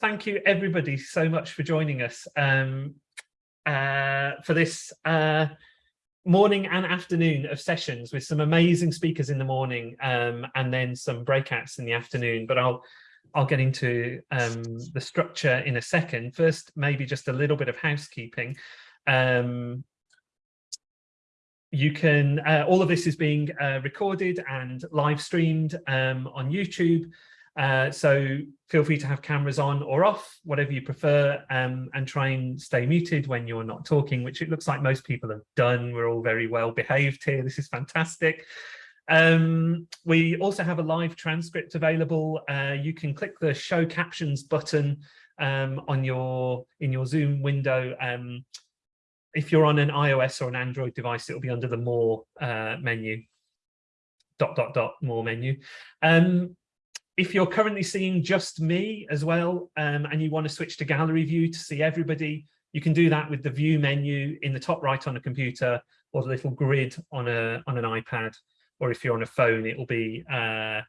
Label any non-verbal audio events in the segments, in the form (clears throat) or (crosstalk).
thank you everybody so much for joining us um, uh, for this uh, morning and afternoon of sessions with some amazing speakers in the morning um, and then some breakouts in the afternoon. But I'll I'll get into um, the structure in a second. First, maybe just a little bit of housekeeping. Um, you can, uh, all of this is being uh, recorded and live streamed um, on YouTube. Uh, so feel free to have cameras on or off, whatever you prefer, um, and try and stay muted when you're not talking, which it looks like most people have done. We're all very well behaved here. This is fantastic. Um, we also have a live transcript available. Uh, you can click the show captions button um, on your in your Zoom window. Um, if you're on an iOS or an Android device, it'll be under the more uh, menu, dot, dot, dot, more menu. Um, if you're currently seeing just me as well, um, and you want to switch to gallery view to see everybody, you can do that with the view menu in the top right on a computer or the little grid on a on an iPad. Or if you're on a phone, it'll be uh,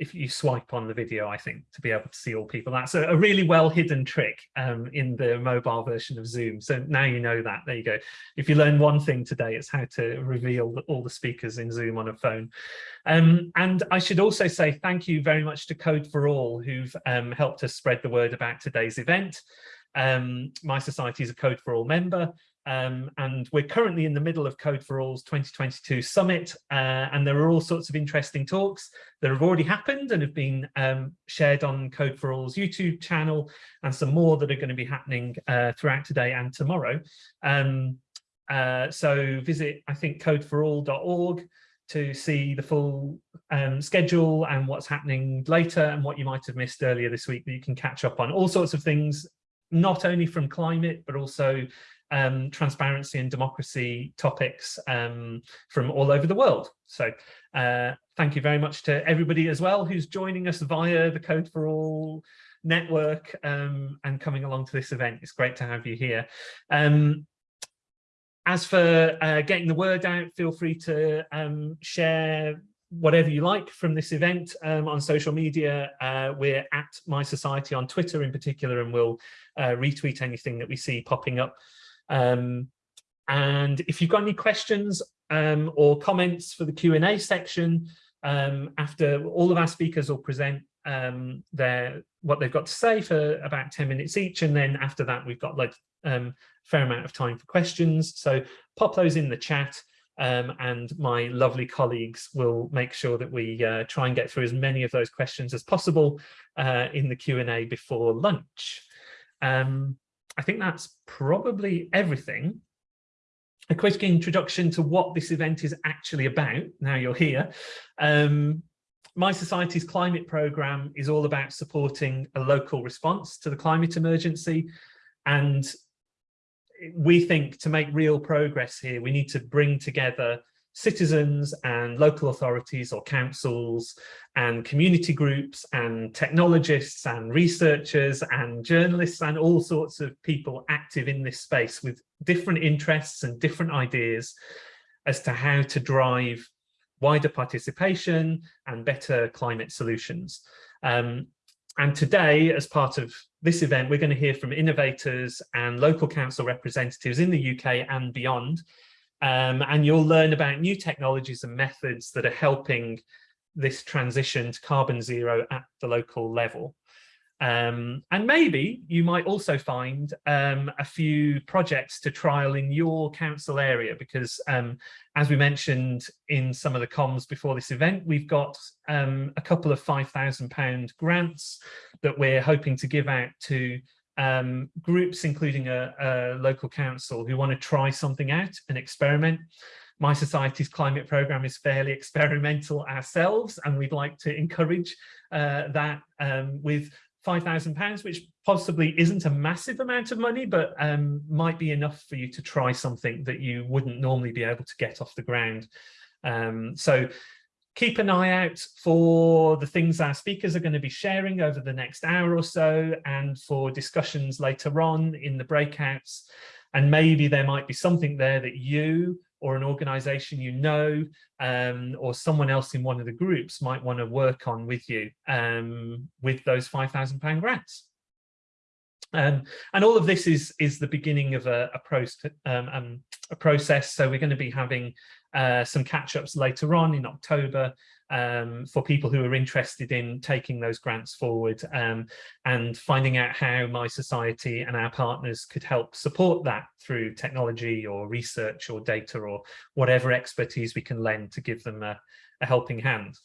if you swipe on the video, I think, to be able to see all people. That's a, a really well hidden trick um, in the mobile version of Zoom. So now you know that, there you go. If you learn one thing today, it's how to reveal all the speakers in Zoom on a phone. Um, and I should also say thank you very much to Code for All, who've um, helped us spread the word about today's event. Um, mySociety is a Code for All member, um, and we're currently in the middle of Code for All's 2022 summit, uh, and there are all sorts of interesting talks that have already happened and have been um, shared on Code for All's YouTube channel, and some more that are going to be happening uh, throughout today and tomorrow. Um, uh, so visit, I think, codeforall.org to see the full um, schedule and what's happening later and what you might have missed earlier this week that you can catch up on. All sorts of things, not only from climate, but also um, transparency and democracy topics um, from all over the world. So uh, thank you very much to everybody as well who's joining us via the Code for All network um, and coming along to this event. It's great to have you here. Um, as for uh, getting the word out, feel free to um, share whatever you like from this event um, on social media. Uh, we're at mySociety on Twitter in particular, and we'll uh, retweet anything that we see popping up um, and if you've got any questions um, or comments for the Q&A section, um, after all of our speakers will present um, their what they've got to say for about 10 minutes each. And then after that, we've got like um, fair amount of time for questions. So pop those in the chat. Um, and my lovely colleagues will make sure that we uh, try and get through as many of those questions as possible uh, in the Q&A before lunch. Um, I think that's probably everything. A quick introduction to what this event is actually about, now you're here. Um, mySociety's climate programme is all about supporting a local response to the climate emergency. And we think to make real progress here, we need to bring together citizens and local authorities or councils and community groups and technologists and researchers and journalists and all sorts of people active in this space with different interests and different ideas as to how to drive wider participation and better climate solutions. Um, and today, as part of this event, we're going to hear from innovators and local council representatives in the UK and beyond um, and you'll learn about new technologies and methods that are helping this transition to carbon zero at the local level. Um, and maybe you might also find um, a few projects to trial in your council area because um, as we mentioned in some of the comms before this event, we've got um, a couple of £5,000 grants that we're hoping to give out to um, groups, including a, a, local council who want to try something out, and experiment. mySociety's climate programme is fairly (laughs) experimental ourselves, and we'd like to encourage uh, that um, with £5,000, which possibly isn't a massive amount of money, but um, might be enough for you to try something that you wouldn't normally be able to get off the ground. Um, so keep an eye out for the things our speakers are going to be sharing over the next hour or so and for discussions later on in the breakouts. And maybe there might be something there that you or an organization you know um, or someone else in one of the groups might want to work on with you um, with those £5,000 grants. Um, and all of this is is the beginning of a, a, process, um, um, a process. So we're going to be having uh, some catch-ups later on in October um, for people who are interested in taking those grants forward um, and finding out how mySociety and our partners could help support that through technology or research or data or whatever expertise we can lend to give them a, a helping hand.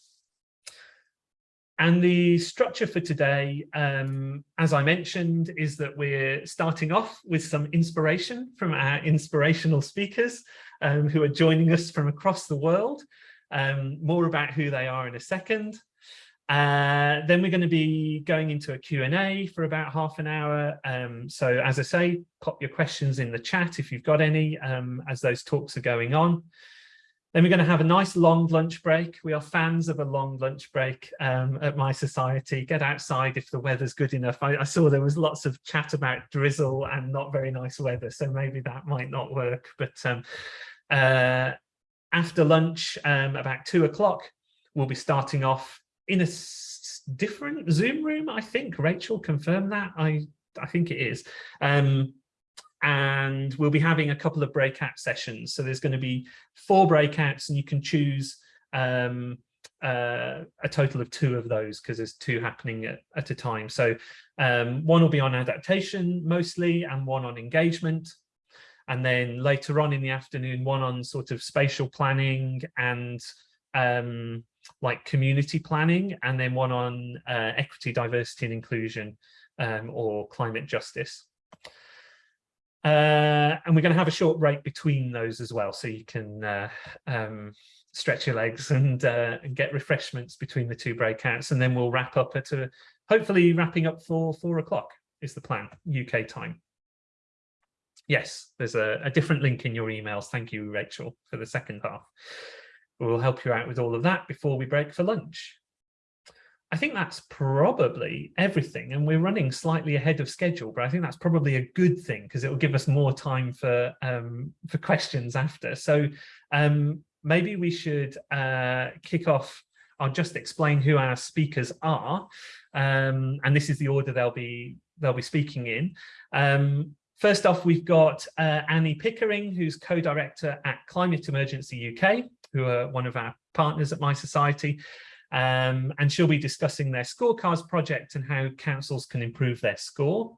And the structure for today, um, as I mentioned, is that we're starting off with some inspiration from our inspirational speakers um, who are joining us from across the world. Um, more about who they are in a second. Uh, then we're going to be going into a Q&A for about half an hour. Um, so as I say, pop your questions in the chat if you've got any um, as those talks are going on. Then we're going to have a nice long lunch break. We are fans of a long lunch break um, at mySociety. Get outside if the weather's good enough. I, I, saw there was lots of chat about drizzle and not very nice weather, so maybe that might not work. But um, uh, after lunch, um, about two o'clock, we'll be starting off in a different Zoom room, I think. Rachel confirmed that. I, I think it is. Um, and we'll be having a couple of breakout sessions. So there's going to be four breakouts and you can choose um, uh, a total of two of those because there's two happening at, at a time. So um, one will be on adaptation mostly and one on engagement. And then later on in the afternoon, one on sort of spatial planning and um, like community planning, and then one on uh, equity, diversity and inclusion um, or climate justice. Uh, and we're going to have a short break between those as well, so you can uh, um, stretch your legs and, uh, and, get refreshments between the two breakouts. And then we'll wrap up at a, hopefully wrapping up for four o'clock is the plan, UK time. Yes, there's a, a different link in your emails. Thank you, Rachel, for the second half. We'll help you out with all of that before we break for lunch. I think that's probably everything and we're running slightly ahead of schedule but I think that's probably a good thing because it will give us more time for um, for questions after so um, maybe we should uh, kick off I'll just explain who our speakers are um, and this is the order they'll be they'll be speaking in um, first off we've got uh, Annie Pickering who's co-director at Climate Emergency UK who are one of our partners at mySociety um, and she'll be discussing their scorecards project and how councils can improve their score.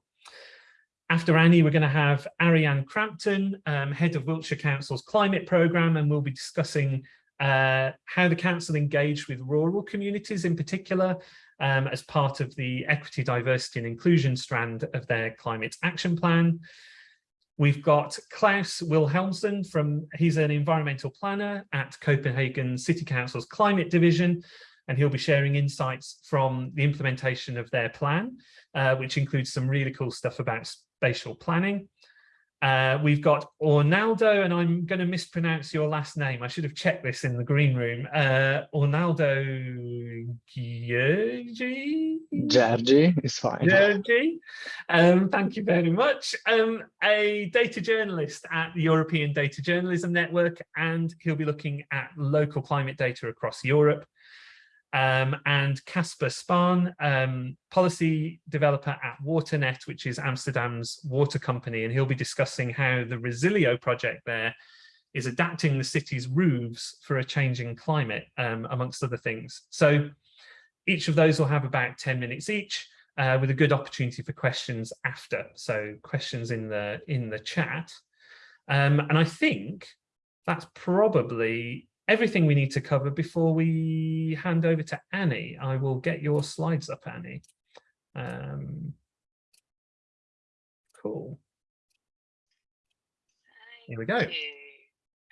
After Annie, we're going to have Ariane Crampton, um, head of Wiltshire Council's climate programme, and we'll be discussing uh, how the council engaged with rural communities in particular um, as part of the equity, diversity and inclusion strand of their climate action plan. We've got Klaus Wilhelmsen from, he's an environmental planner at Copenhagen City Council's climate division, and he'll be sharing insights from the implementation of their plan, uh, which includes some really cool stuff about spatial planning. Uh, we've got Ornaldo, and I'm going to mispronounce your last name. I should have checked this in the green room. Uh, Ornaldo Giorgi? Giorgi is fine. Giorgi. Um, thank you very much. Um, a data journalist at the European Data Journalism Network, and he'll be looking at local climate data across Europe um, and Casper Spahn, um, policy developer at Waternet, which is Amsterdam's water company, and he'll be discussing how the Resilio project there is adapting the city's roofs for a changing climate, um, amongst other things. So each of those will have about 10 minutes each, uh, with a good opportunity for questions after. So questions in the in the chat. Um, and I think that's probably everything we need to cover before we hand over to Annie. I will get your slides up, Annie. Um, cool. Thank Here we go. You.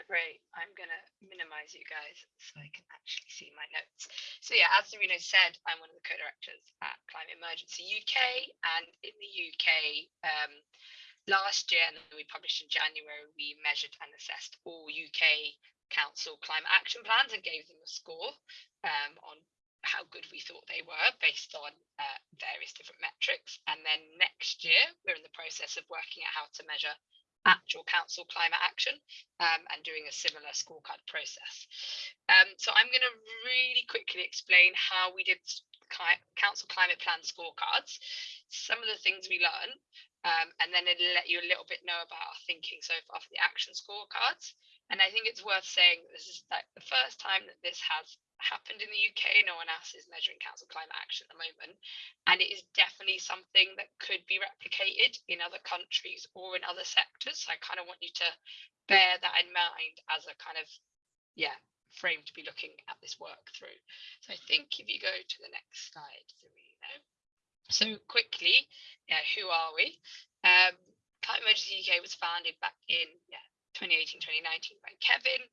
Great. I'm going to minimize you guys so I can actually see my notes. So yeah, as Serena said, I'm one of the co-directors at Climate Emergency UK and in the UK, um, last year and we published in January, we measured and assessed all UK council climate action plans and gave them a score um, on how good we thought they were based on uh, various different metrics. And then next year, we're in the process of working out how to measure actual council climate action um, and doing a similar scorecard process. Um, so I'm going to really quickly explain how we did council climate plan scorecards, some of the things we learned, um, and then it'll let you a little bit know about our thinking so far for the action scorecards. And I think it's worth saying this is like the first time that this has happened in the UK. No one else is measuring council climate action at the moment. And it is definitely something that could be replicated in other countries or in other sectors. So I kind of want you to bear that in mind as a kind of, yeah, frame to be looking at this work through. So I think if you go to the next slide, So quickly, yeah, who are we? Um, Climate Emergency UK was founded back in yeah, 2018, 2019 by Kevin.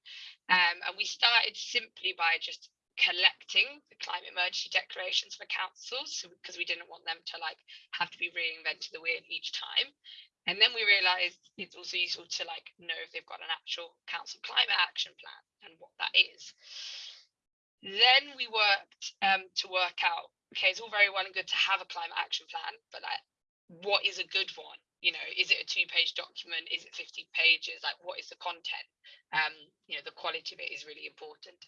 Um, and we started simply by just collecting the climate emergency declarations for councils because we didn't want them to like have to be reinventing the wheel each time. And then we realized it's also useful to like know if they've got an actual council climate action plan and what that is. Then we worked um, to work out, okay, it's all very well and good to have a climate action plan, but like, what is a good one? You know is it a two page document? Is it 50 pages? Like what is the content? Um you know the quality of it is really important.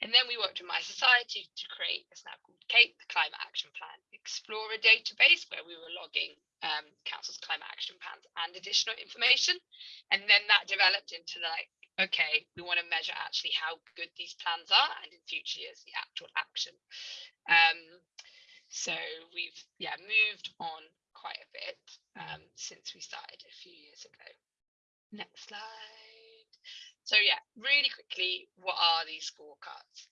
And then we worked with mySociety to create a snap called CAPE the climate action plan explorer database where we were logging um, council's climate action plans and additional information. And then that developed into like okay we want to measure actually how good these plans are and in future years the actual action. Um so we've yeah moved on quite a bit um, since we started a few years ago. Next slide. So yeah, really quickly, what are these scorecards?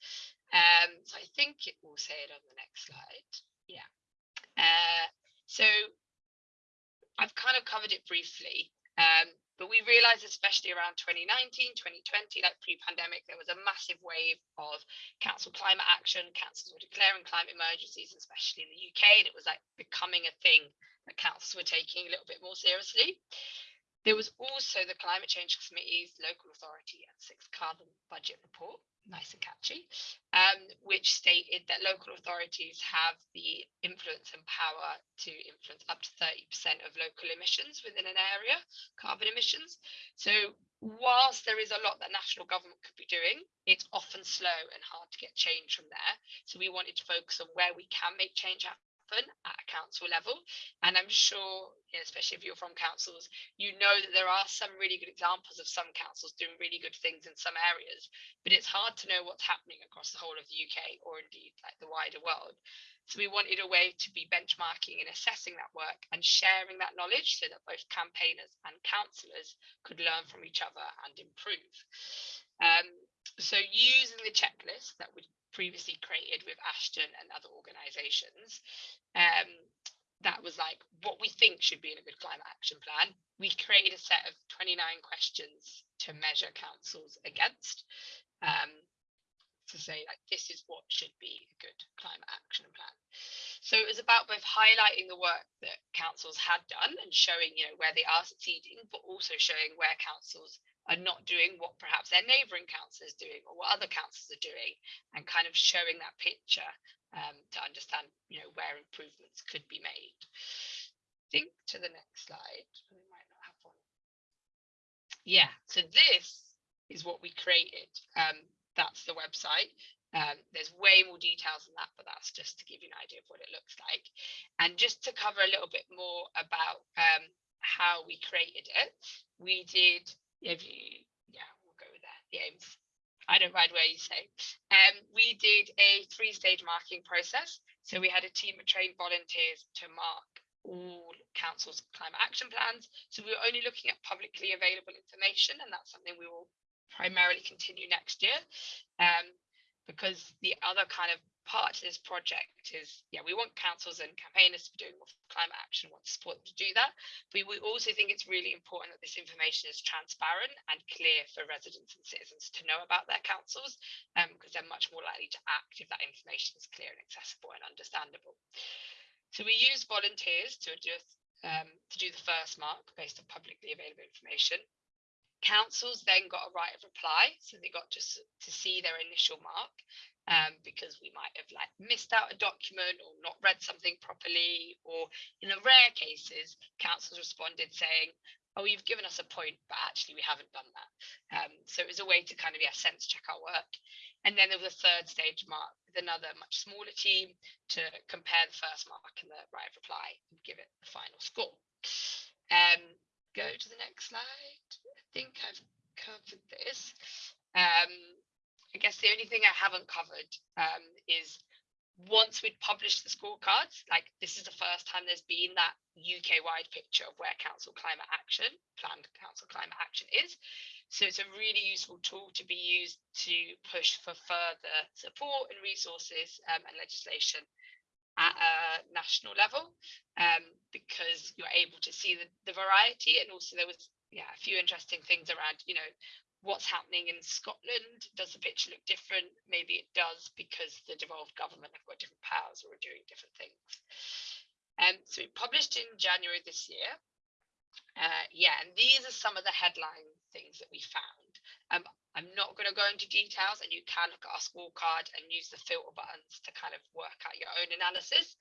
Um, so I think it will say it on the next slide. Yeah. Uh, so I've kind of covered it briefly, um, but we realized, especially around 2019, 2020, like pre-pandemic, there was a massive wave of council climate action. Councils were declaring climate emergencies, especially in the UK, and it was like becoming a thing that councils were taking a little bit more seriously. There was also the Climate Change Committee's local authority and sixth carbon budget report, nice and catchy, um, which stated that local authorities have the influence and power to influence up to 30% of local emissions within an area, carbon emissions. So whilst there is a lot that national government could be doing, it's often slow and hard to get change from there. So we wanted to focus on where we can make change happen at a council level. And I'm sure, you know, especially if you're from councils, you know that there are some really good examples of some councils doing really good things in some areas, but it's hard to know what's happening across the whole of the UK or indeed like the wider world. So we wanted a way to be benchmarking and assessing that work and sharing that knowledge so that both campaigners and councillors could learn from each other and improve. Um, so using the checklist that we previously created with Ashden and other organisations. Um, that was like what we think should be in a good climate action plan. We created a set of 29 questions to measure councils against um, to say like this is what should be a good climate action plan. So it was about both highlighting the work that councils had done and showing you know where they are succeeding, but also showing where councils are not doing what perhaps their neighbouring council is doing or what other councils are doing and kind of showing that picture um, to understand you know where improvements could be made. Think to the next slide. We might not have one. Yeah, so this is what we created. Um, that's the website. Um, there's way more details than that, but that's just to give you an idea of what it looks like. And just to cover a little bit more about um, how we created it, we did if you, yeah, we'll go with that. Aims. I don't mind where you say. Um, we did a three-stage marking process. So we had a team of trained volunteers to mark all council's climate action plans. So we were only looking at publicly available information, and that's something we will primarily continue next year. Um, because the other kind of part of this project is, yeah, we want councils and campaigners to be doing more climate action, want to support them to do that. But we also think it's really important that this information is transparent and clear for residents and citizens to know about their councils, um, because they're much more likely to act if that information is clear and accessible and understandable. So we use volunteers to do, um, to do the first mark based on publicly available information. Councils then got a right of reply, so they got just to see their initial mark um, because we might have like missed out a document or not read something properly, or in the rare cases, councils responded saying, oh, you've given us a point, but actually we haven't done that. Um, so it was a way to kind of, yeah, sense check our work. And then there was a third stage mark with another much smaller team to compare the first mark and the right of reply and give it the final score. Um, go to the next slide. I think I've covered this. The only thing I haven't covered um, is once we'd published the scorecards, like this is the first time there's been that UK wide picture of where council climate action, planned council climate action is. So it's a really useful tool to be used to push for further support and resources um, and legislation at a national level um, because you're able to see the, the variety and also there was yeah a few interesting things around you know what's happening in Scotland? Does the picture look different? Maybe it does because the devolved government have got different powers or are doing different things. Um, so we published in January this year. Uh, yeah, and these are some of the headline things that we found. Um, I'm not going to go into details and you can look at our scorecard and use the filter buttons to kind of work out your own analysis.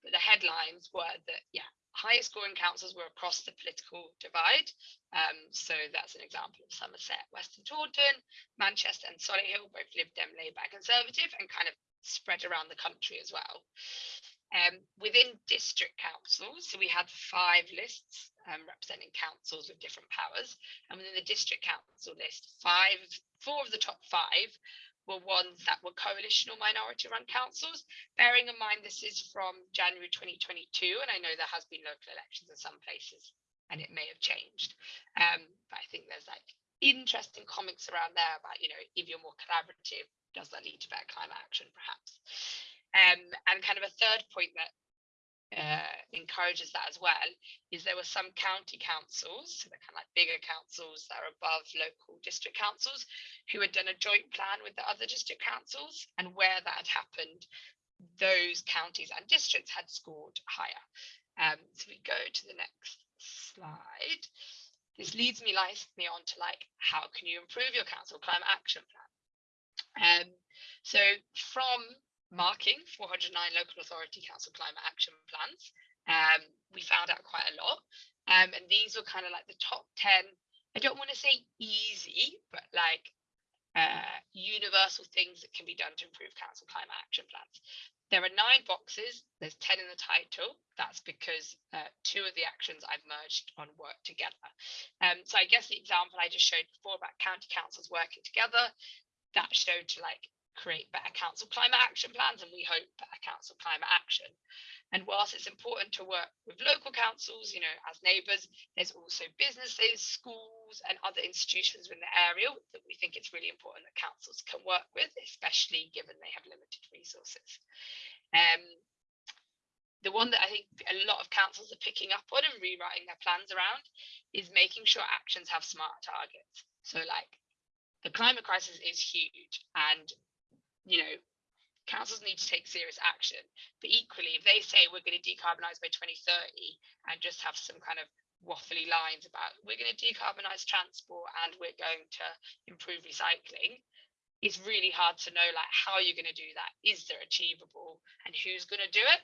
But the headlines were that, yeah, highest scoring councils were across the political divide. Um, so that's an example of Somerset West and Taunton, Manchester and Solihull, both Lib Dem, Labour Conservative and kind of spread around the country as well. Um, within district councils, so we had five lists um, representing councils with different powers. And within the district council list, five, four of the top five were ones that were coalition or minority run councils. Bearing in mind this is from January 2022, and I know there has been local elections in some places and it may have changed. Um, but I think there's like interesting comments around there about, you know, if you're more collaborative, does that lead to better climate action perhaps? Um, and kind of a third point that uh, encourages that as well is there were some county councils, so they're kind of like bigger councils that are above local district councils, who had done a joint plan with the other district councils, and where that had happened, those counties and districts had scored higher. Um, so we go to the next slide. This leads me nicely on to like, how can you improve your council climate action plan? Um, so from marking 409 local authority council climate action plans. Um, we found out quite a lot. Um, and these were kind of like the top 10, I don't want to say easy, but like uh, universal things that can be done to improve council climate action plans. There are nine boxes, there's 10 in the title. That's because uh, two of the actions I've merged on work together. Um, so I guess the example I just showed before about county councils working together, that showed to like create better council climate action plans and we hope better council climate action. And whilst it's important to work with local councils, you know, as neighbours, there's also businesses, schools and other institutions in the area that we think it's really important that councils can work with, especially given they have limited resources. Um, the one that I think a lot of councils are picking up on and rewriting their plans around is making sure actions have smart targets. So like the climate crisis is huge and you know, councils need to take serious action. But equally, if they say we're going to decarbonize by 2030 and just have some kind of waffly lines about we're going to decarbonize transport and we're going to improve recycling, it's really hard to know like how you're going to do that. Is there achievable and who's going to do it?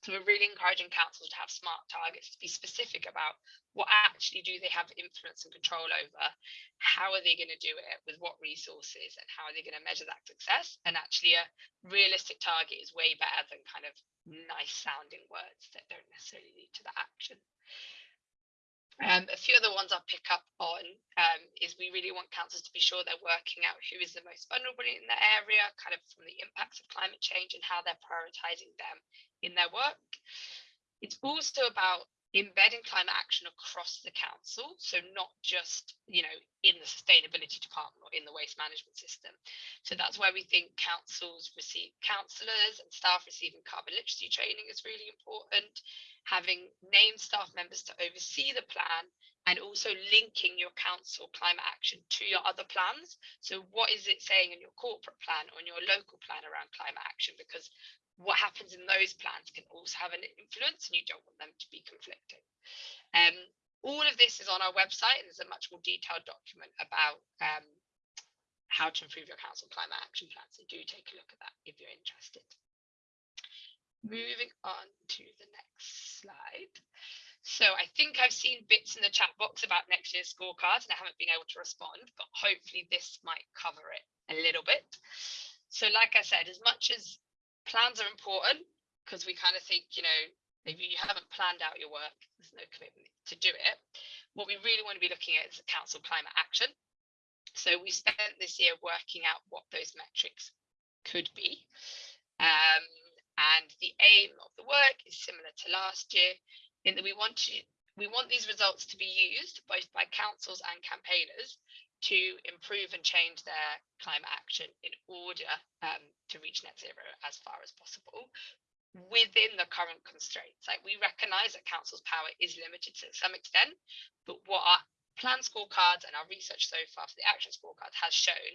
So we're really encouraging councils to have smart targets to be specific about what actually do they have influence and control over, how are they going to do it, with what resources, and how are they going to measure that success. And actually, a realistic target is way better than kind of nice sounding words that don't necessarily lead to the action. Um, a few other ones I'll pick up on um, is we really want councils to be sure they're working out who is the most vulnerable in the area, kind of from the impacts of climate change and how they're prioritising them in their work. It's also about embedding climate action across the council so not just you know in the sustainability department or in the waste management system. So that's why we think councils receive councillors and staff receiving carbon literacy training is really important. Having named staff members to oversee the plan and also linking your council climate action to your other plans. So what is it saying in your corporate plan or in your local plan around climate action? Because what happens in those plans can also have an influence and you don't want them to be conflicting. Um, all of this is on our website and there's a much more detailed document about um, how to improve your council climate action plan. So do take a look at that if you're interested. Moving on to the next slide. So I think I've seen bits in the chat box about next year's scorecards and I haven't been able to respond, but hopefully this might cover it a little bit. So like I said, as much as plans are important, because we kind of think, you know, maybe you haven't planned out your work, there's no commitment to do it. What we really want to be looking at is council climate action. So we spent this year working out what those metrics could be. Um, and the aim of the work is similar to last year in that we want to we want these results to be used both by councils and campaigners to improve and change their climate action in order um, to reach net zero as far as possible within the current constraints. Like we recognize that council's power is limited to some extent, but what our plan scorecards and our research so far for the action scorecard has shown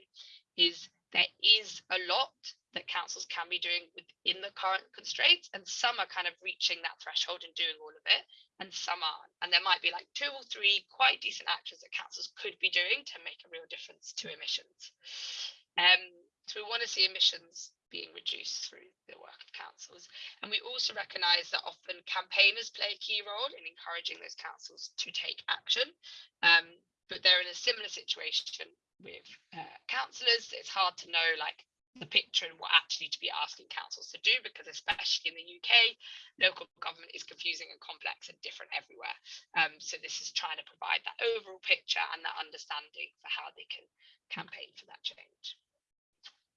is there is a lot that councils can be doing within the current constraints and some are kind of reaching that threshold and doing all of it and some aren't. And there might be like two or three quite decent actions that councils could be doing to make a real difference to emissions. Um so we want to see emissions being reduced through the work of councils. And we also recognize that often campaigners play a key role in encouraging those councils to take action. Um, but they're in a similar situation with uh, councillors it's hard to know like the picture and what actually to be asking councils to do because especially in the UK local government is confusing and complex and different everywhere. Um, so this is trying to provide that overall picture and that understanding for how they can campaign for that change.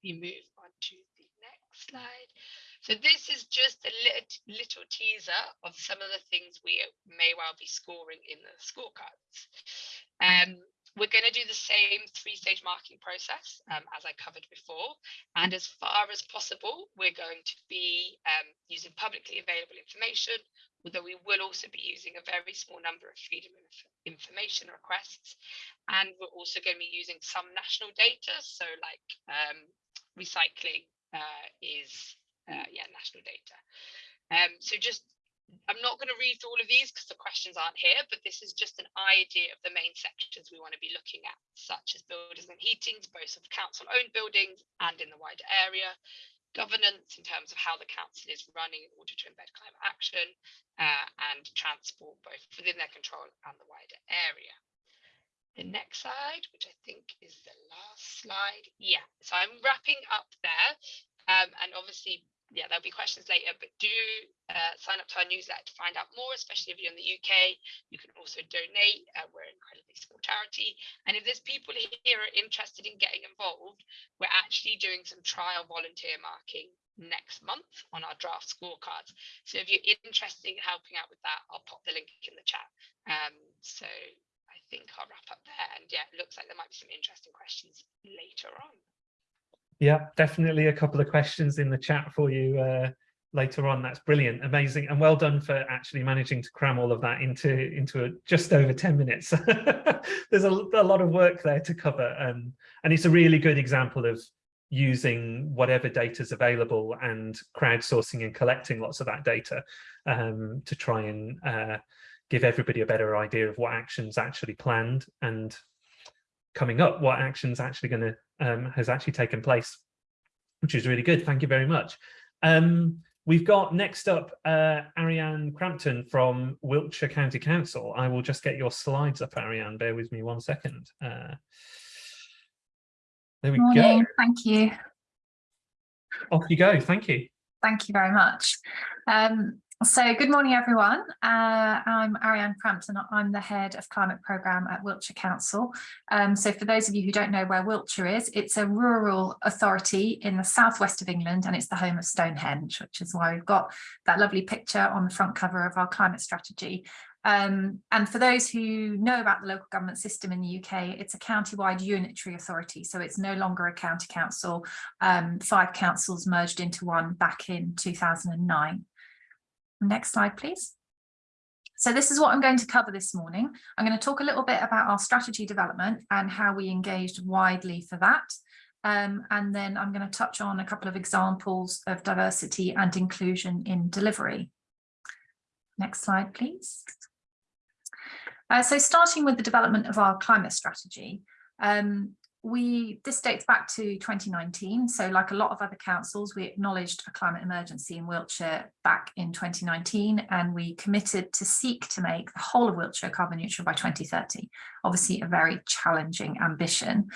We move on to the next slide. So this is just a little, little teaser of some of the things we may well be scoring in the scorecards. Um, we're going to do the same three-stage marking process um, as I covered before. And as far as possible, we're going to be um, using publicly available information, although we will also be using a very small number of freedom of information requests. And we're also going to be using some national data. So like um, recycling uh, is, uh, yeah, national data. Um, so just I'm not going to read through all of these because the questions aren't here, but this is just an idea of the main sections we want to be looking at, such as buildings and heatings, both of council-owned buildings and in the wider area, governance in terms of how the council is running in order to embed climate action, uh, and transport both within their control and the wider area. The next slide, which I think is the last slide. Yeah, so I'm wrapping up there. Um, and obviously yeah, there'll be questions later, but do uh, sign up to our newsletter to find out more, especially if you're in the UK. You can also donate. Uh, we're an incredibly small charity. And if there's people here are interested in getting involved, we're actually doing some trial volunteer marking next month on our draft scorecards. So if you're interested in helping out with that, I'll pop the link in the chat. Um, so I think I'll wrap up there. And yeah, it looks like there might be some interesting questions later on. Yeah, definitely a couple of questions in the chat for you uh, later on. That's brilliant, amazing, and well done for actually managing to cram all of that into into a, just over 10 minutes. (laughs) There's a, a, lot of work there to cover, and and it's a really good example of using whatever data is available and crowdsourcing and collecting lots of that data um, to try and uh, give everybody a better idea of what actions actually planned and coming up, what actions actually going to um, has actually taken place, which is really good. Thank you very much. Um, we've got next up uh, Ariane Crampton from Wiltshire County Council. I will just get your slides up, Ariane. Bear with me one second. Uh, there we Morning. go. Thank you. Off you go. Thank you. Thank you very much. Um, so good morning, everyone. Uh, I'm Ariane Crampton. I'm the head of climate programme at Wiltshire Council. Um, so for those of you who don't know where Wiltshire is, it's a rural authority in the southwest of England and it's the home of Stonehenge, which is why we've got that lovely picture on the front cover of our climate strategy. Um, and for those who know about the local government system in the UK, it's a county-wide unitary authority, so it's no longer a county council. Um, five councils merged into one back in 2009. Next slide, please. So this is what I'm going to cover this morning. I'm going to talk a little bit about our strategy development and how we engaged widely for that. Um, and then I'm going to touch on a couple of examples of diversity and inclusion in delivery. Next slide, please. Uh, so starting with the development of our climate strategy, um, we this dates back to 2019. So like a lot of other councils, we acknowledged a climate emergency in Wiltshire back in 2019, and we committed to seek to make the whole of Wiltshire carbon neutral by 2030. Obviously a very challenging ambition.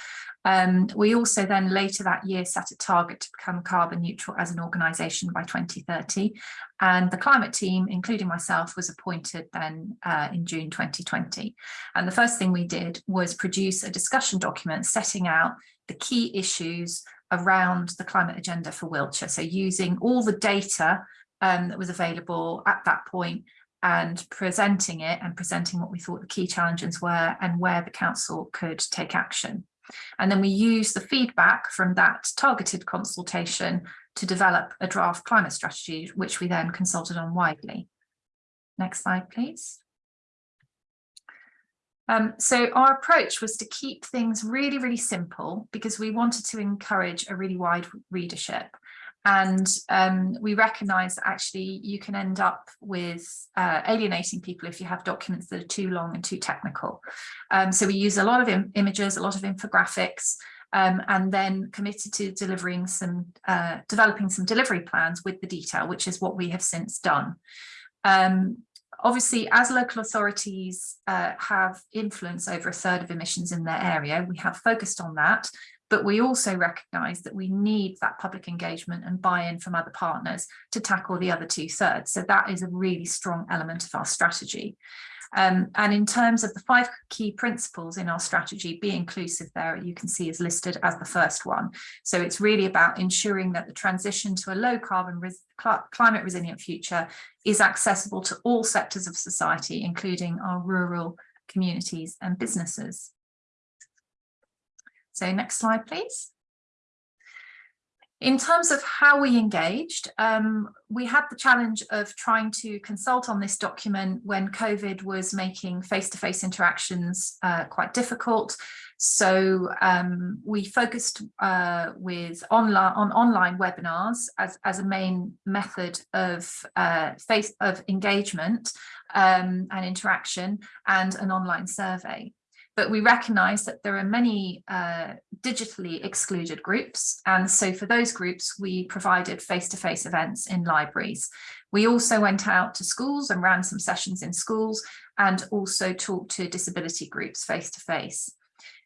Um, we also then later that year set a target to become carbon neutral as an organisation by 2030. And the climate team, including myself, was appointed then uh, in June 2020. And the first thing we did was produce a discussion document setting out the key issues around the climate agenda for Wiltshire. So using all the data um, that was available at that point and presenting it and presenting what we thought the key challenges were and where the council could take action. And then we use the feedback from that targeted consultation to develop a draft climate strategy, which we then consulted on widely. Next slide, please. Um, so our approach was to keep things really, really simple because we wanted to encourage a really wide readership. And um, we recognize that actually you can end up with uh, alienating people if you have documents that are too long and too technical. Um, so we use a lot of Im images, a lot of infographics, um, and then committed to delivering some, uh, developing some delivery plans with the detail, which is what we have since done. Um, obviously, as local authorities uh, have influence over a third of emissions in their area, we have focused on that, but we also recognise that we need that public engagement and buy-in from other partners to tackle the other two thirds. So that is a really strong element of our strategy. Um, and in terms of the five key principles in our strategy, be inclusive there, you can see is listed as the first one. So it's really about ensuring that the transition to a low carbon res climate resilient future is accessible to all sectors of society, including our rural communities and businesses. So next slide, please. In terms of how we engaged, um, we had the challenge of trying to consult on this document when COVID was making face-to-face -face interactions uh, quite difficult. So um, we focused uh, with online on online webinars as, as a main method of uh, face of engagement um, and interaction and an online survey but we recognize that there are many uh, digitally excluded groups. And so for those groups, we provided face-to-face -face events in libraries. We also went out to schools and ran some sessions in schools and also talked to disability groups face-to-face. -face.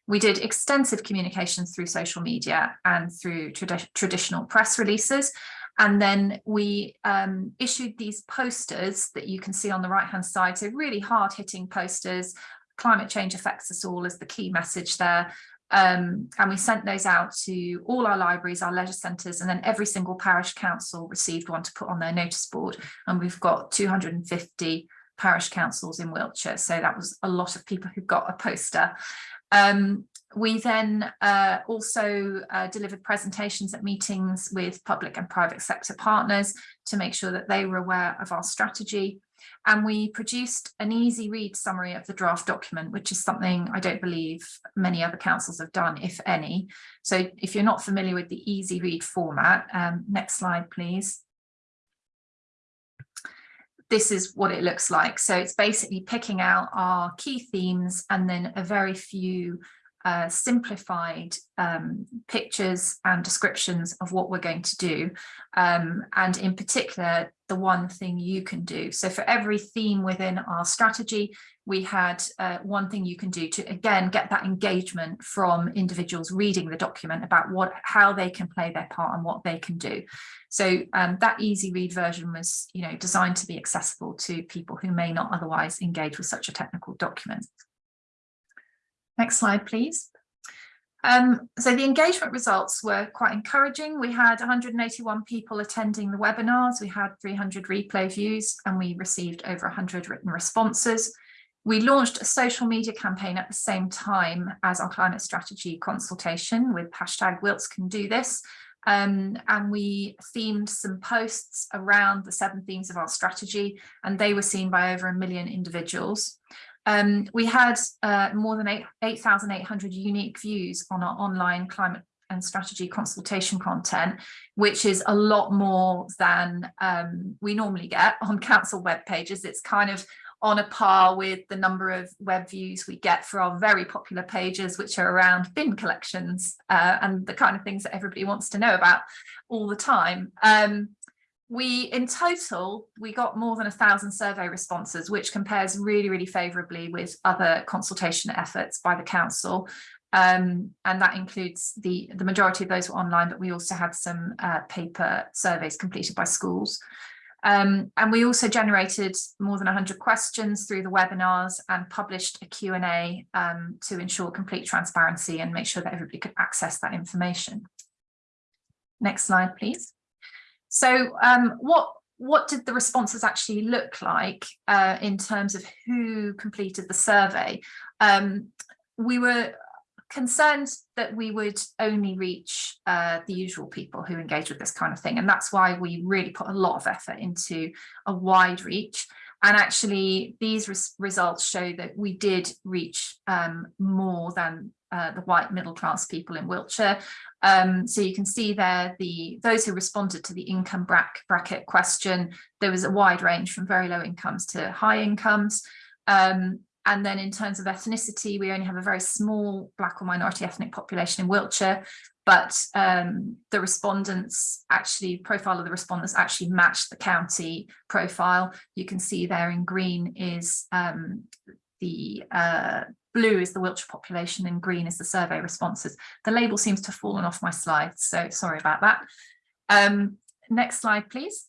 We did extensive communications through social media and through tradi traditional press releases. And then we um, issued these posters that you can see on the right hand side. So really hard hitting posters climate change affects us all is the key message there. Um, and we sent those out to all our libraries, our leisure centres, and then every single parish council received one to put on their notice board. And we've got 250 parish councils in Wiltshire. So that was a lot of people who got a poster. Um, we then uh, also uh, delivered presentations at meetings with public and private sector partners to make sure that they were aware of our strategy and we produced an easy read summary of the draft document, which is something I don't believe many other councils have done, if any. So if you're not familiar with the easy read format, um, next slide, please. This is what it looks like. So it's basically picking out our key themes and then a very few uh, simplified um, pictures and descriptions of what we're going to do. Um, and in particular, the one thing you can do. So for every theme within our strategy, we had uh, one thing you can do to, again, get that engagement from individuals reading the document about what, how they can play their part and what they can do. So um, that easy read version was, you know, designed to be accessible to people who may not otherwise engage with such a technical document. Next slide, please. Um, so the engagement results were quite encouraging. We had 181 people attending the webinars. We had 300 replay views and we received over 100 written responses. We launched a social media campaign at the same time as our climate strategy consultation with hashtag Wilts can do this. Um, and we themed some posts around the seven themes of our strategy and they were seen by over a million individuals. Um, we had uh, more than 8,800 8, unique views on our online climate and strategy consultation content, which is a lot more than um, we normally get (laughs) on council web pages. It's kind of on a par with the number of web views we get for our very popular pages, which are around bin collections uh, and the kind of things that everybody wants to know about all the time. Um, we in total we got more than a thousand survey responses which compares really really favorably with other consultation efforts by the council um, and that includes the the majority of those were online but we also had some uh, paper surveys completed by schools um, and we also generated more than 100 questions through the webinars and published a Q&A um, to ensure complete transparency and make sure that everybody could access that information. Next slide, please. So um, what what did the responses actually look like uh, in terms of who completed the survey? Um, we were concerned that we would only reach uh, the usual people who engage with this kind of thing. And that's why we really put a lot of effort into a wide reach. And actually, these res results show that we did reach um, more than uh, the white middle class people in Wiltshire. Um, so you can see there the those who responded to the income bracket question, there was a wide range from very low incomes to high incomes. Um, and then in terms of ethnicity, we only have a very small black or minority ethnic population in Wiltshire, but um, the respondents actually, profile of the respondents actually matched the county profile. You can see there in green is um, the uh, blue is the Wiltshire population and green is the survey responses. The label seems to have fallen off my slides, so sorry about that. Um, next slide, please.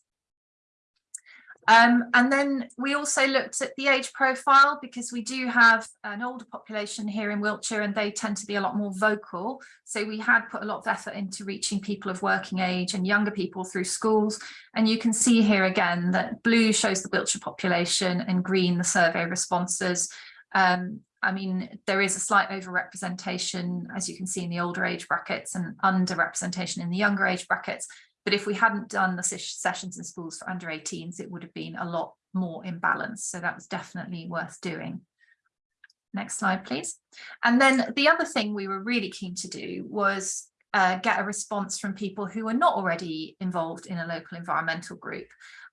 Um, and then we also looked at the age profile because we do have an older population here in Wiltshire and they tend to be a lot more vocal. So we had put a lot of effort into reaching people of working age and younger people through schools. And you can see here again that blue shows the Wiltshire population and green the survey responses. Um, I mean, there is a slight overrepresentation, as you can see in the older age brackets and underrepresentation in the younger age brackets. But if we hadn't done the sessions in schools for under 18s, it would have been a lot more imbalanced. So that was definitely worth doing. Next slide, please. And then the other thing we were really keen to do was uh, get a response from people who are not already involved in a local environmental group.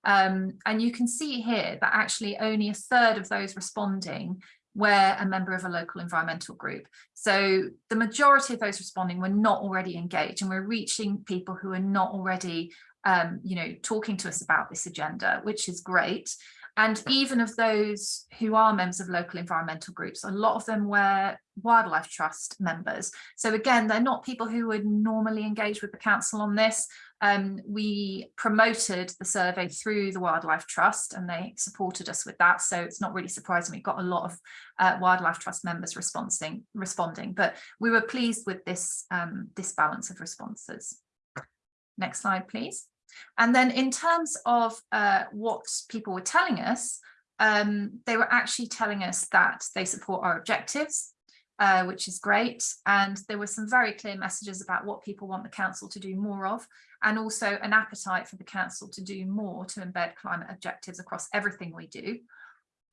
Um, and you can see here that actually only a third of those responding were a member of a local environmental group. So the majority of those responding were not already engaged and we're reaching people who are not already, um, you know, talking to us about this agenda, which is great. And even of those who are members of local environmental groups, a lot of them were Wildlife Trust members. So again, they're not people who would normally engage with the council on this. Um, we promoted the survey through the Wildlife Trust and they supported us with that. So it's not really surprising we got a lot of uh, Wildlife Trust members responding, responding, but we were pleased with this, um, this balance of responses. Next slide, please. And then in terms of uh, what people were telling us, um, they were actually telling us that they support our objectives, uh, which is great. And there were some very clear messages about what people want the council to do more of, and also an appetite for the council to do more to embed climate objectives across everything we do.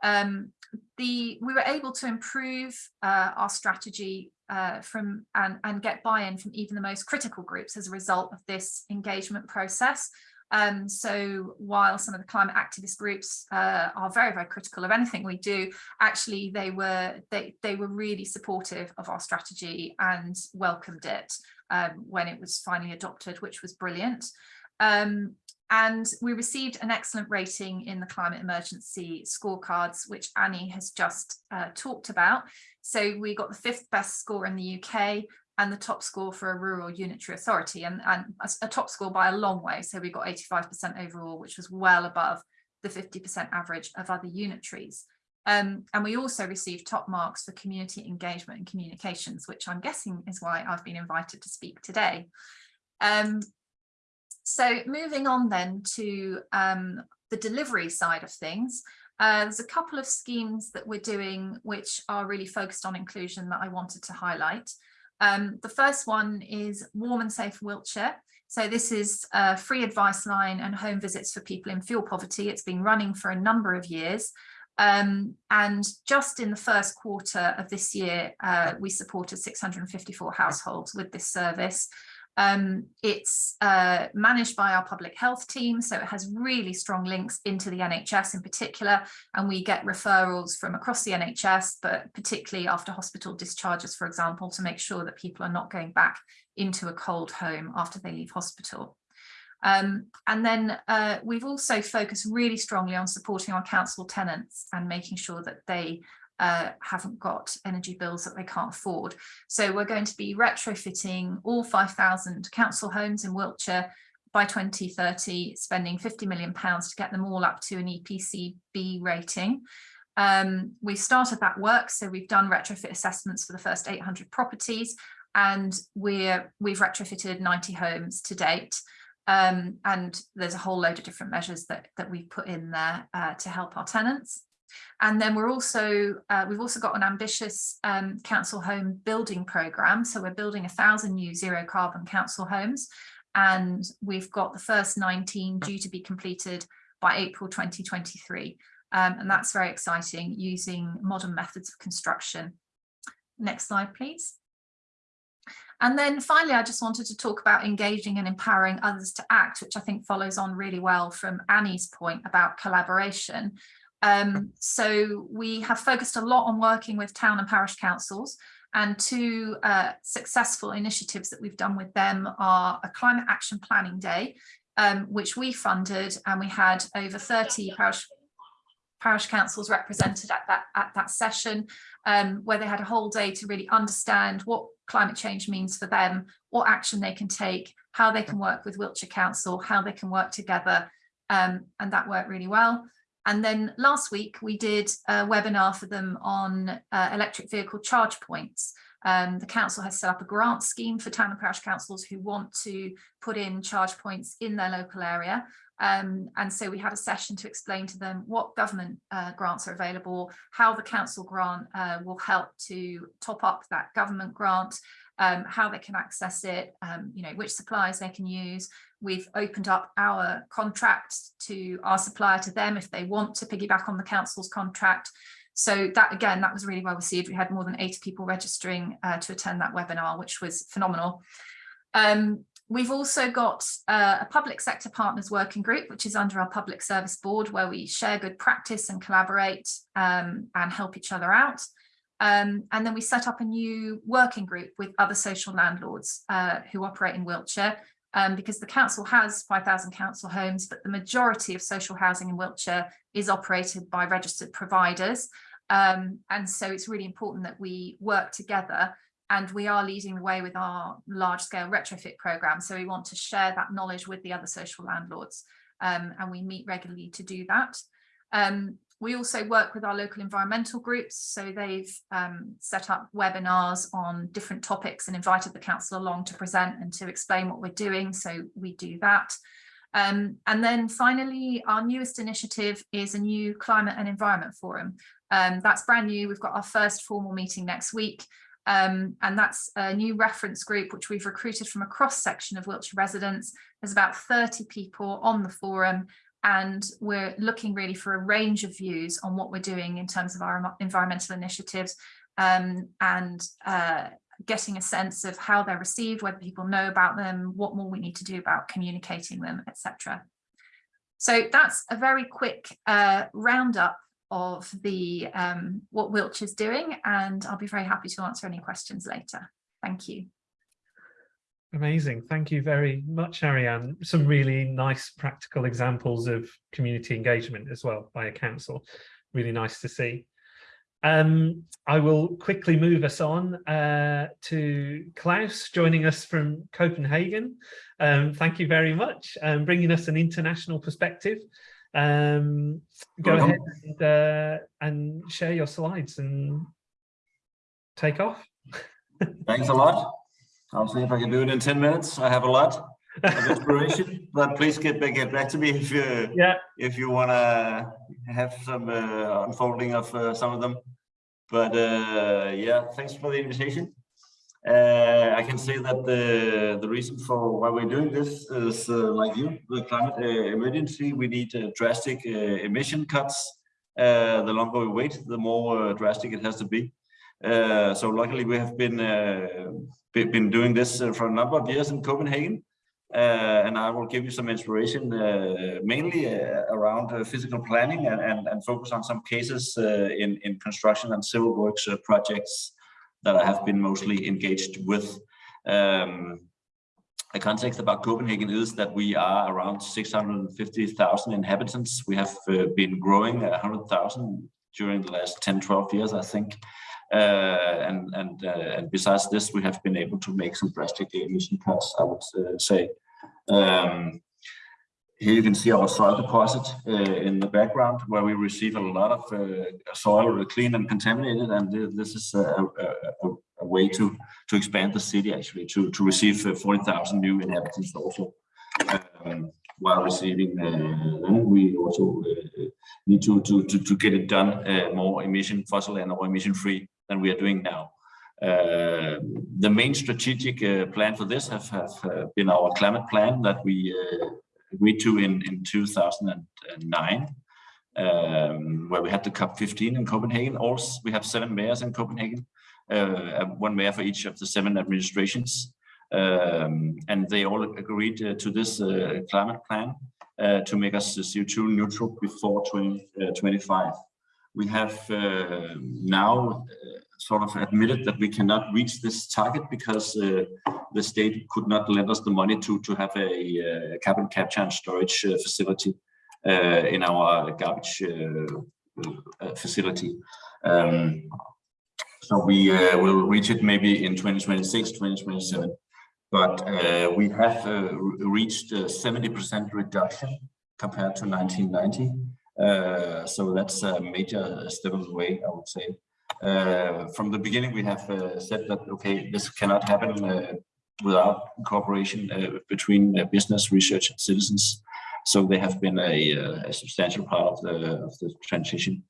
Um, the we were able to improve uh, our strategy uh, from and, and get buy-in from even the most critical groups as a result of this engagement process. Um, so while some of the climate activist groups uh, are very, very critical of anything we do, actually they were they, they were really supportive of our strategy and welcomed it um, when it was finally adopted, which was brilliant. Um, and we received an excellent rating in the climate emergency scorecards, which Annie has just uh, talked about. So we got the fifth best score in the UK and the top score for a rural unitary authority and, and a, a top score by a long way. So we got 85% overall, which was well above the 50% average of other unitaries. Um, and we also received top marks for community engagement and communications, which I'm guessing is why I've been invited to speak today. Um, so moving on then to um, the delivery side of things, uh, there's a couple of schemes that we're doing which are really focused on inclusion that I wanted to highlight. Um, the first one is Warm and Safe Wiltshire. So this is a free advice line and home visits for people in fuel poverty. It's been running for a number of years. Um, and just in the first quarter of this year, uh, we supported 654 households with this service. Um, it's uh, managed by our public health team, so it has really strong links into the NHS in particular, and we get referrals from across the NHS, but particularly after hospital discharges, for example, to make sure that people are not going back into a cold home after they leave hospital. Um, and then uh, we've also focused really strongly on supporting our council tenants and making sure that they uh, haven't got energy bills that they can't afford. So we're going to be retrofitting all 5,000 council homes in Wiltshire by 2030, spending 50 million pounds to get them all up to an EPC B rating. Um, we've started that work, so we've done retrofit assessments for the first 800 properties, and we're we've retrofitted 90 homes to date. Um, and there's a whole load of different measures that that we've put in there uh, to help our tenants. And then we're also, uh, we've also got an ambitious um, council home building programme. So we're building a thousand new zero carbon council homes and we've got the first 19 due to be completed by April 2023. Um, and that's very exciting using modern methods of construction. Next slide, please. And then finally, I just wanted to talk about engaging and empowering others to act, which I think follows on really well from Annie's point about collaboration. Um, so we have focused a lot on working with town and parish councils and two uh, successful initiatives that we've done with them are a climate action planning day, um, which we funded and we had over 30 parish parish councils represented at that at that session um, where they had a whole day to really understand what climate change means for them, what action they can take, how they can work with Wiltshire Council, how they can work together um, and that worked really well. And then last week we did a webinar for them on uh, electric vehicle charge points. Um, the council has set up a grant scheme for town and parish councils who want to put in charge points in their local area. Um, and so we had a session to explain to them what government uh, grants are available, how the council grant uh, will help to top up that government grant, um, how they can access it, um, you know, which suppliers they can use. We've opened up our contract to our supplier to them if they want to piggyback on the council's contract. So that again, that was really well received. We had more than 80 people registering uh, to attend that webinar, which was phenomenal. Um, we've also got uh, a public sector partners working group, which is under our public service board, where we share good practice and collaborate um, and help each other out. Um, and then we set up a new working group with other social landlords uh, who operate in Wiltshire um, because the council has 5,000 council homes, but the majority of social housing in Wiltshire is operated by registered providers. Um, and so it's really important that we work together and we are leading the way with our large scale retrofit program. So we want to share that knowledge with the other social landlords um, and we meet regularly to do that. Um, we also work with our local environmental groups, so they've um, set up webinars on different topics and invited the council along to present and to explain what we're doing, so we do that. Um, and then finally, our newest initiative is a new climate and environment forum. Um, that's brand new, we've got our first formal meeting next week, um, and that's a new reference group which we've recruited from a cross section of Wiltshire residents. There's about 30 people on the forum and we're looking really for a range of views on what we're doing in terms of our environmental initiatives um, and uh, getting a sense of how they're received, whether people know about them, what more we need to do about communicating them, etc. So that's a very quick uh, roundup of the um, what Wiltshire's doing, and I'll be very happy to answer any questions later. Thank you. Amazing. Thank you very much, Ariane. Some really nice practical examples of community engagement as well by a council. Really nice to see. Um, I will quickly move us on uh, to Klaus joining us from Copenhagen. Um, thank you very much, um, bringing us an international perspective. Um, go ahead and, uh, and share your slides and take off. (laughs) Thanks a lot. I'll see if I can do it in 10 minutes. I have a lot of inspiration, (laughs) but please get back, get back to me if you, yeah. if you want to have some uh, unfolding of uh, some of them. But uh, yeah, thanks for the invitation. Uh, I can say that the, the reason for why we're doing this is uh, like you, the climate uh, emergency. We need drastic emission cuts. the longer we wait, the more drastic it has to be. Uh, so luckily we have been uh, been doing this uh, for a number of years in Copenhagen. Uh, and I will give you some inspiration uh, mainly around physical planning and, and, and, focus on some cases in, in construction and civil works projects that I have been mostly engaged with. Um, the context about Copenhagen is that we are around 650,000 inhabitants. We have uh, been growing 100,000 during the last 10, 12 years, I think. Uh, and and uh, and besides this, we have been able to make some drastic emission cuts. I would uh, say. Um, here you can see our soil deposit uh, in the background, where we receive a lot of uh, soil clean and contaminated, and this is a, a, a, way to to expand the city actually to to receive 40,000 new inhabitants also. Um, while receiving uh, we also need to, to to to get it done more emission fossil and more emission free than we are doing now. Uh, the main strategic uh, plan for this have, have uh, been our climate plan that we agreed to in, in 2009, um, where we had the COP15 in Copenhagen. Also, we have seven mayors in Copenhagen, uh, one mayor for each of the seven administrations. Um, and they all agreed uh, to this uh, climate plan to make us CO2 neutral before 2025 we have uh, now uh, sort of admitted that we cannot reach this target because uh, the state could not lend us the money to to have a uh, carbon capture and storage uh, facility uh, in our garbage facility. Um, so we will reach it maybe in 2026, 2027. But we have reached 70% reduction compared to 1990. Uh, so that's a major step of the way, I would say. Uh, from the beginning, we have uh, said that, okay, this cannot happen uh, without cooperation uh, between business, research, and citizens. So they have been a, a substantial part of the, of the transition.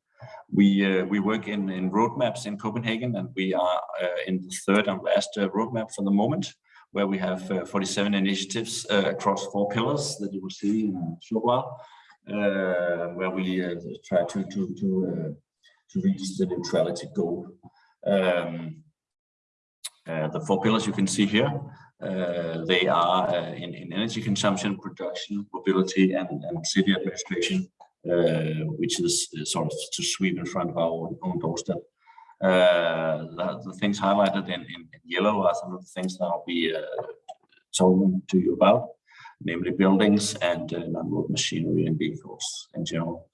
We we work in, in roadmaps in Copenhagen, and we are in the third and last roadmap for the moment, where we have 47 initiatives across four pillars that you will see in a short while. Uh, where we uh, try to to to uh, to reach the neutrality goal. Um, the four pillars you can see here, they are in, in energy consumption, production, mobility, and, and city administration, which is sort of to sweep in front of our own doorstep. Uh, the, the, things highlighted in, in, yellow are some of the things that I'll be uh, talking to you about namely buildings and uh, non-road machinery and vehicles in general.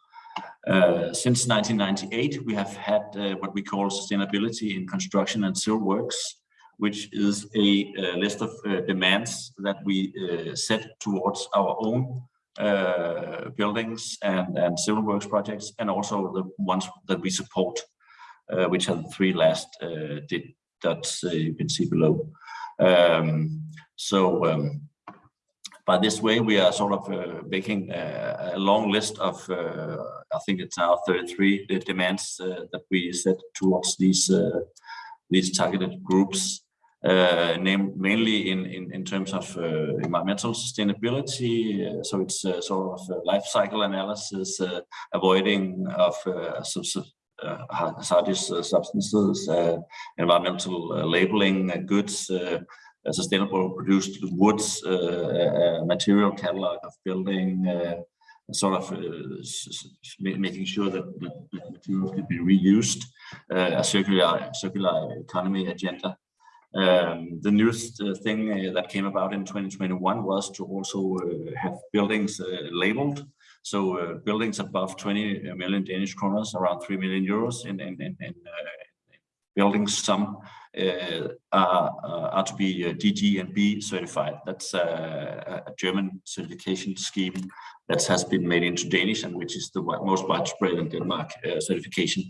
Uh, since 1998, we have had uh, what we call sustainability in construction and civil works, which is a, a list of uh, demands that we uh, set towards our own uh, buildings and, and civil works projects, and also the ones that we support, which are the three last dots you can see below. Um, so um, by this way, we are sort of uh, making a, a, long list of, uh, I think it's now 33 demands uh, that we set towards these uh, these targeted groups, uh, named mainly in, in, in terms of uh, environmental sustainability. so it's sort of life cycle analysis, avoiding of hazardous substances, environmental labeling goods, sustainable produced woods, uh, material catalog of building, uh, sort of uh, making sure that the materials can be reused, a circular circular economy agenda. Um, the newest uh, thing uh, that came about in 2021 was to also uh, have buildings labeled. So buildings above 20 million Danish kroners, around 3 million euros in, in, in, in buildings, some uh, are, uh, are to be uh, DGNB certified. That's a, a German certification scheme that has been made into Danish and which is the most widespread in Denmark certification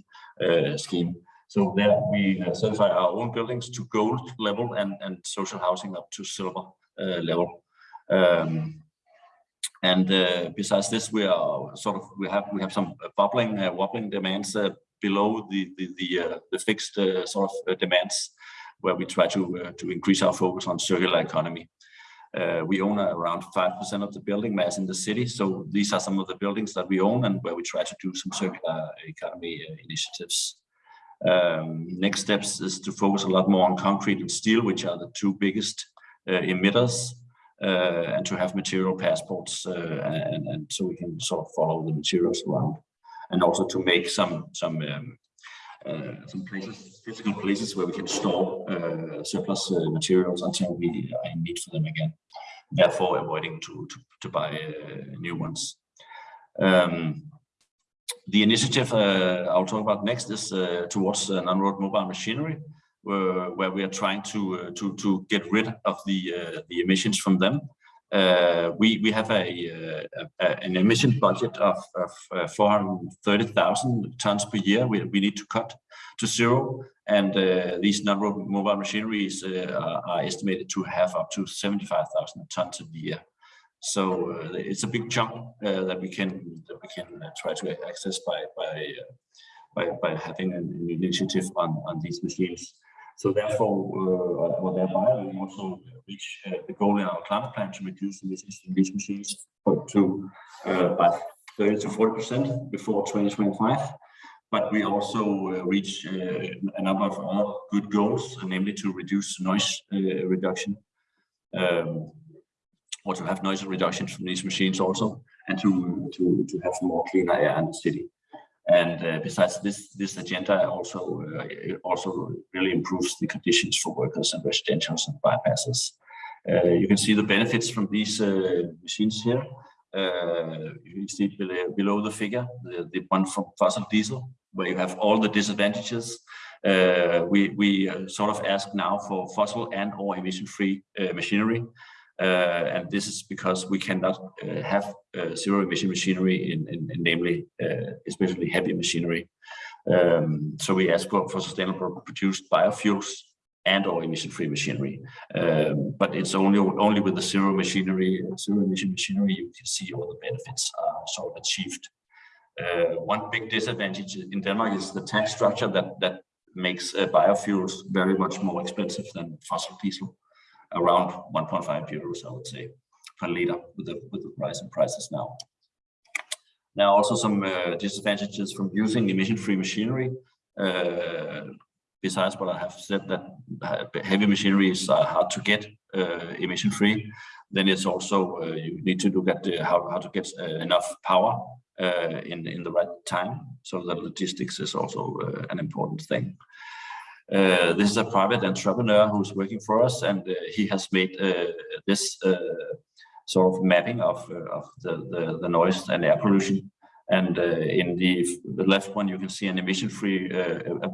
scheme. So there we certify our own buildings to gold level and, and social housing up to silver level. Um, and uh, besides this, we are sort of we have we have some bubbling uh, wobbling demands uh, below the the the, uh, the fixed uh, sort of uh, demands, where we try to to increase our focus on circular economy. we own around five percent of the building mass in the city, so these are some of the buildings that we own and where we try to do some circular economy initiatives. Um, next steps is to focus a lot more on concrete and steel, which are the two biggest uh, emitters, uh, and to have material passports, uh, and, and so we can sort of follow the materials around, and also to make some some um, uh, some places, physical places where we can store uh, surplus uh, materials until we are in need for them again. Therefore, avoiding to to, to buy new ones. Um, the initiative uh, I'll talk about next is uh, towards uh, non-road mobile machinery, where, where, we are trying to to to get rid of the the emissions from them. We we have a, a, an emission budget of, of 430,000 tons per year. We we need to cut to zero, and these non-road mobile machineries are, are estimated to have up to 75,000 tons a year. So uh, it's a big chunk uh, that we can that we can uh, try to access by by by, by having an, an, initiative on on these machines. So therefore, uh, or thereby, we also reach uh, the goal in our climate plan to reduce emissions in these machines to uh, by 30 to 40 percent before 2025. But we also reach a number of other good goals, namely to reduce noise reduction. Um, or to have noise reductions from these machines also, and to to to have more cleaner air in the city. And uh, besides this, this agenda also uh, also really improves the conditions for workers and residentials and bypasses. Uh, you can see the benefits from these uh, machines here. Uh, you see below, below the figure, the, the one from fossil diesel, where you have all the disadvantages. Uh, we we sort of ask now for fossil and or emission-free machinery. Uh, and this is because we cannot uh, have uh, zero emission machinery in, in, in namely especially heavy machinery. Um, so we ask for, for sustainable produced biofuels and or emission-free machinery. Um, but it's only only with the zero machinery, zero emission machinery, you can see all the benefits are sort of achieved. Uh, one big disadvantage in Denmark is the tax structure that that makes uh, biofuels very much more expensive than fossil diesel around 1.5 euros, I would say, per liter with the with the price and prices now. Now, also some uh, disadvantages from using emission-free machinery. Uh, besides what I have said, that heavy machineries are hard to get uh, emission-free. Then it's also uh, you need to look at how how to get uh, enough power uh, in in the right time. So the logistics is also an important thing. Uh, this is a private entrepreneur who's working for us, and uh, he has made uh, this uh, sort of mapping of, uh, of the, the, the, noise and air pollution. And in the, the, left one, you can see an emission-free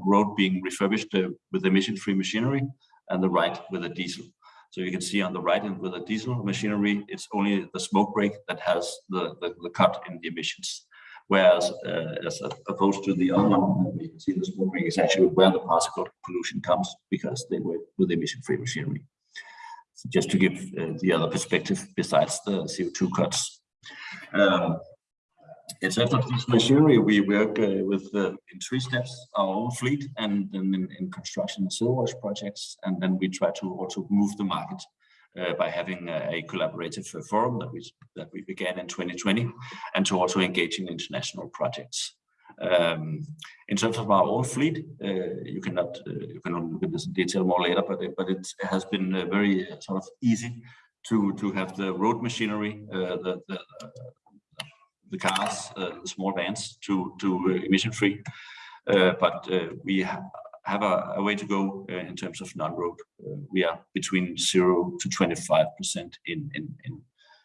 road being refurbished with emission-free machinery, and the right with a diesel. So you can see on the right end with a diesel machinery, it's only the smoke break that has the, the, the cut in the emissions whereas uh, as opposed to the other one, we can see the smoke is actually where the particle pollution comes because they work with emission-free machinery. So just to give uh, the other perspective besides the CO2 cuts. Um, in terms of this machinery, we work uh, with uh, in three steps, our own fleet and then in, in construction and civil projects, and then we try to also move the market uh, by having a, collaborative uh, forum that we that we began in 2020, and to also engage in international projects. Um, in terms of our own fleet, uh, you cannot uh, you can look at this in detail more later, but it, but it has been uh, very uh, sort of easy to to have the road machinery, the the, the cars, the small vans to to emission free. but we have a, a, way to go uh, in terms of non-road. Uh, we are between zero to 25% in, in, in,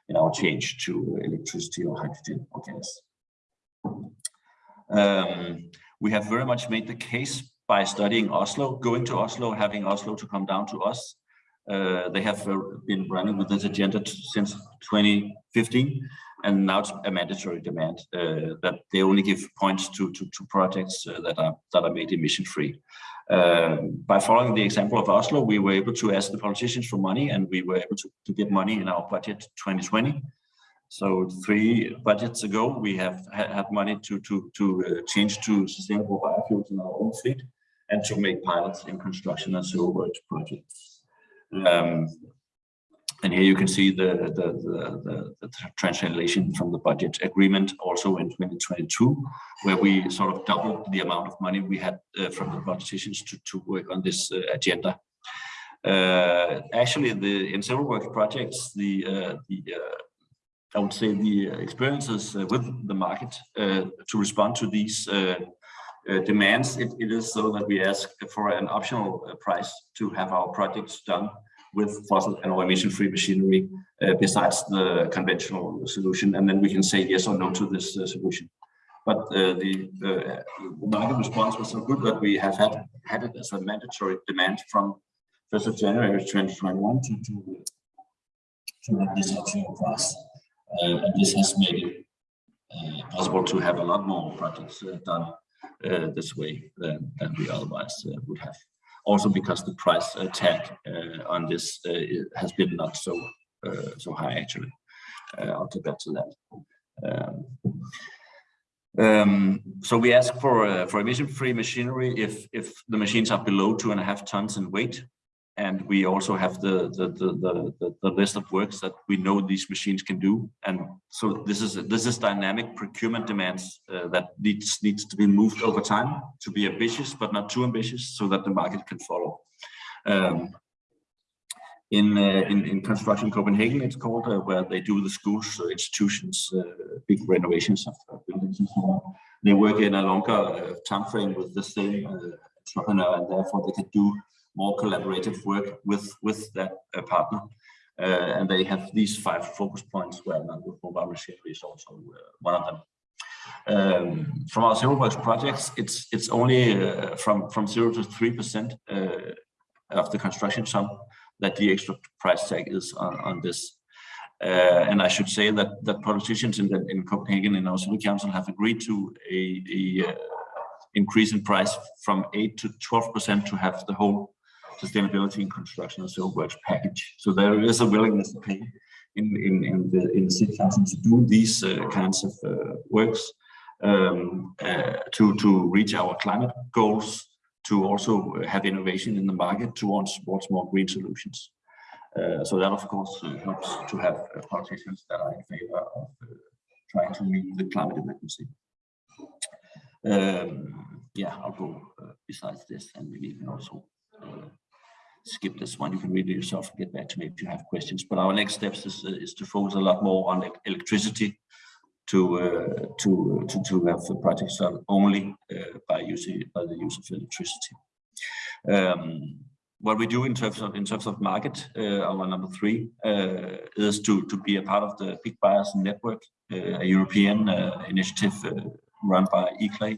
in our change to electricity or hydrogen or gas. Um, we have very much made the case by studying Oslo, going to Oslo, having Oslo to come down to us. Uh, they have uh, been running with this agenda since 2015 and now it's a mandatory demand uh, that they only give points to to, to projects uh, that are that are made emission free. Uh, by following the example of Oslo, we were able to ask the politicians for money, and we were able to, to get money in our budget 2020. So three budgets ago, we have had money to to to uh, change to sustainable biofuels in our own fleet, and to make pilots in construction and civil projects. Um, and here you can see the, the, the, the, translation from the budget agreement also in 2022, where we sort of doubled the amount of money we had uh, from the politicians to, to work on this uh, agenda. Uh, actually, the in several work projects, the, uh, the uh, I would say the experiences uh, with the market to respond to these demands, it, it is so that we ask for an optional price to have our projects done with fossil and or emission-free machinery uh, besides the conventional solution, and then we can say yes or no to this uh, solution. But uh, the market response was so good that we have had had it as a mandatory demand from 1st of January 2021 to, to, to this optional price. and this has made it possible to have a lot more projects done this way than, than we otherwise would have also because the price uh, tag uh, on this uh, has been not so so high actually. I'll get back to that. Um, um, so we ask for uh, for emission-free machinery if if the machines are below two and a half tons in weight, and we also have the the, the the the list of works that we know these machines can do. And so this is this is dynamic procurement demands uh, that needs needs to be moved over time to be ambitious but not too ambitious so that the market can follow. Um, in, uh, in in construction Copenhagen it's called uh, where they do the schools uh, institutions uh, big renovations of buildings and so on. They work in a longer uh, time frame with the same entrepreneur and therefore they can do more collaborative work with with that uh, partner. Uh, and they have these five focus points where mobile machinery is also uh, one of them. Um, from our zero works projects, it's it's only uh, from from zero to three percent uh, of the construction sum that the extra price tag is on on this. Uh, and I should say that that politicians in the, in Copenhagen and our city council have agreed to a, a increase in price from eight to twelve percent to have the whole sustainability in construction and civil works package. So there is a willingness to pay in in in the in the city council to do these uh, kinds of uh, works um, uh, to to reach our climate goals, to also have innovation in the market towards towards more green solutions. Uh, so that of course uh, helps to have uh, politicians that are in favor of trying to meet the climate emergency. Um, yeah, I'll go besides this and maybe even also skip this one. You can read it yourself and get back to me if you have questions. But our next steps is, uh, is to focus a lot more on electricity to uh, to to to have the projects done only uh, by using by the use of electricity. Um, what we do in terms of in terms of market, uh, our number three uh, is to to be a part of the big buyers network, uh, a European initiative run by ICLEI,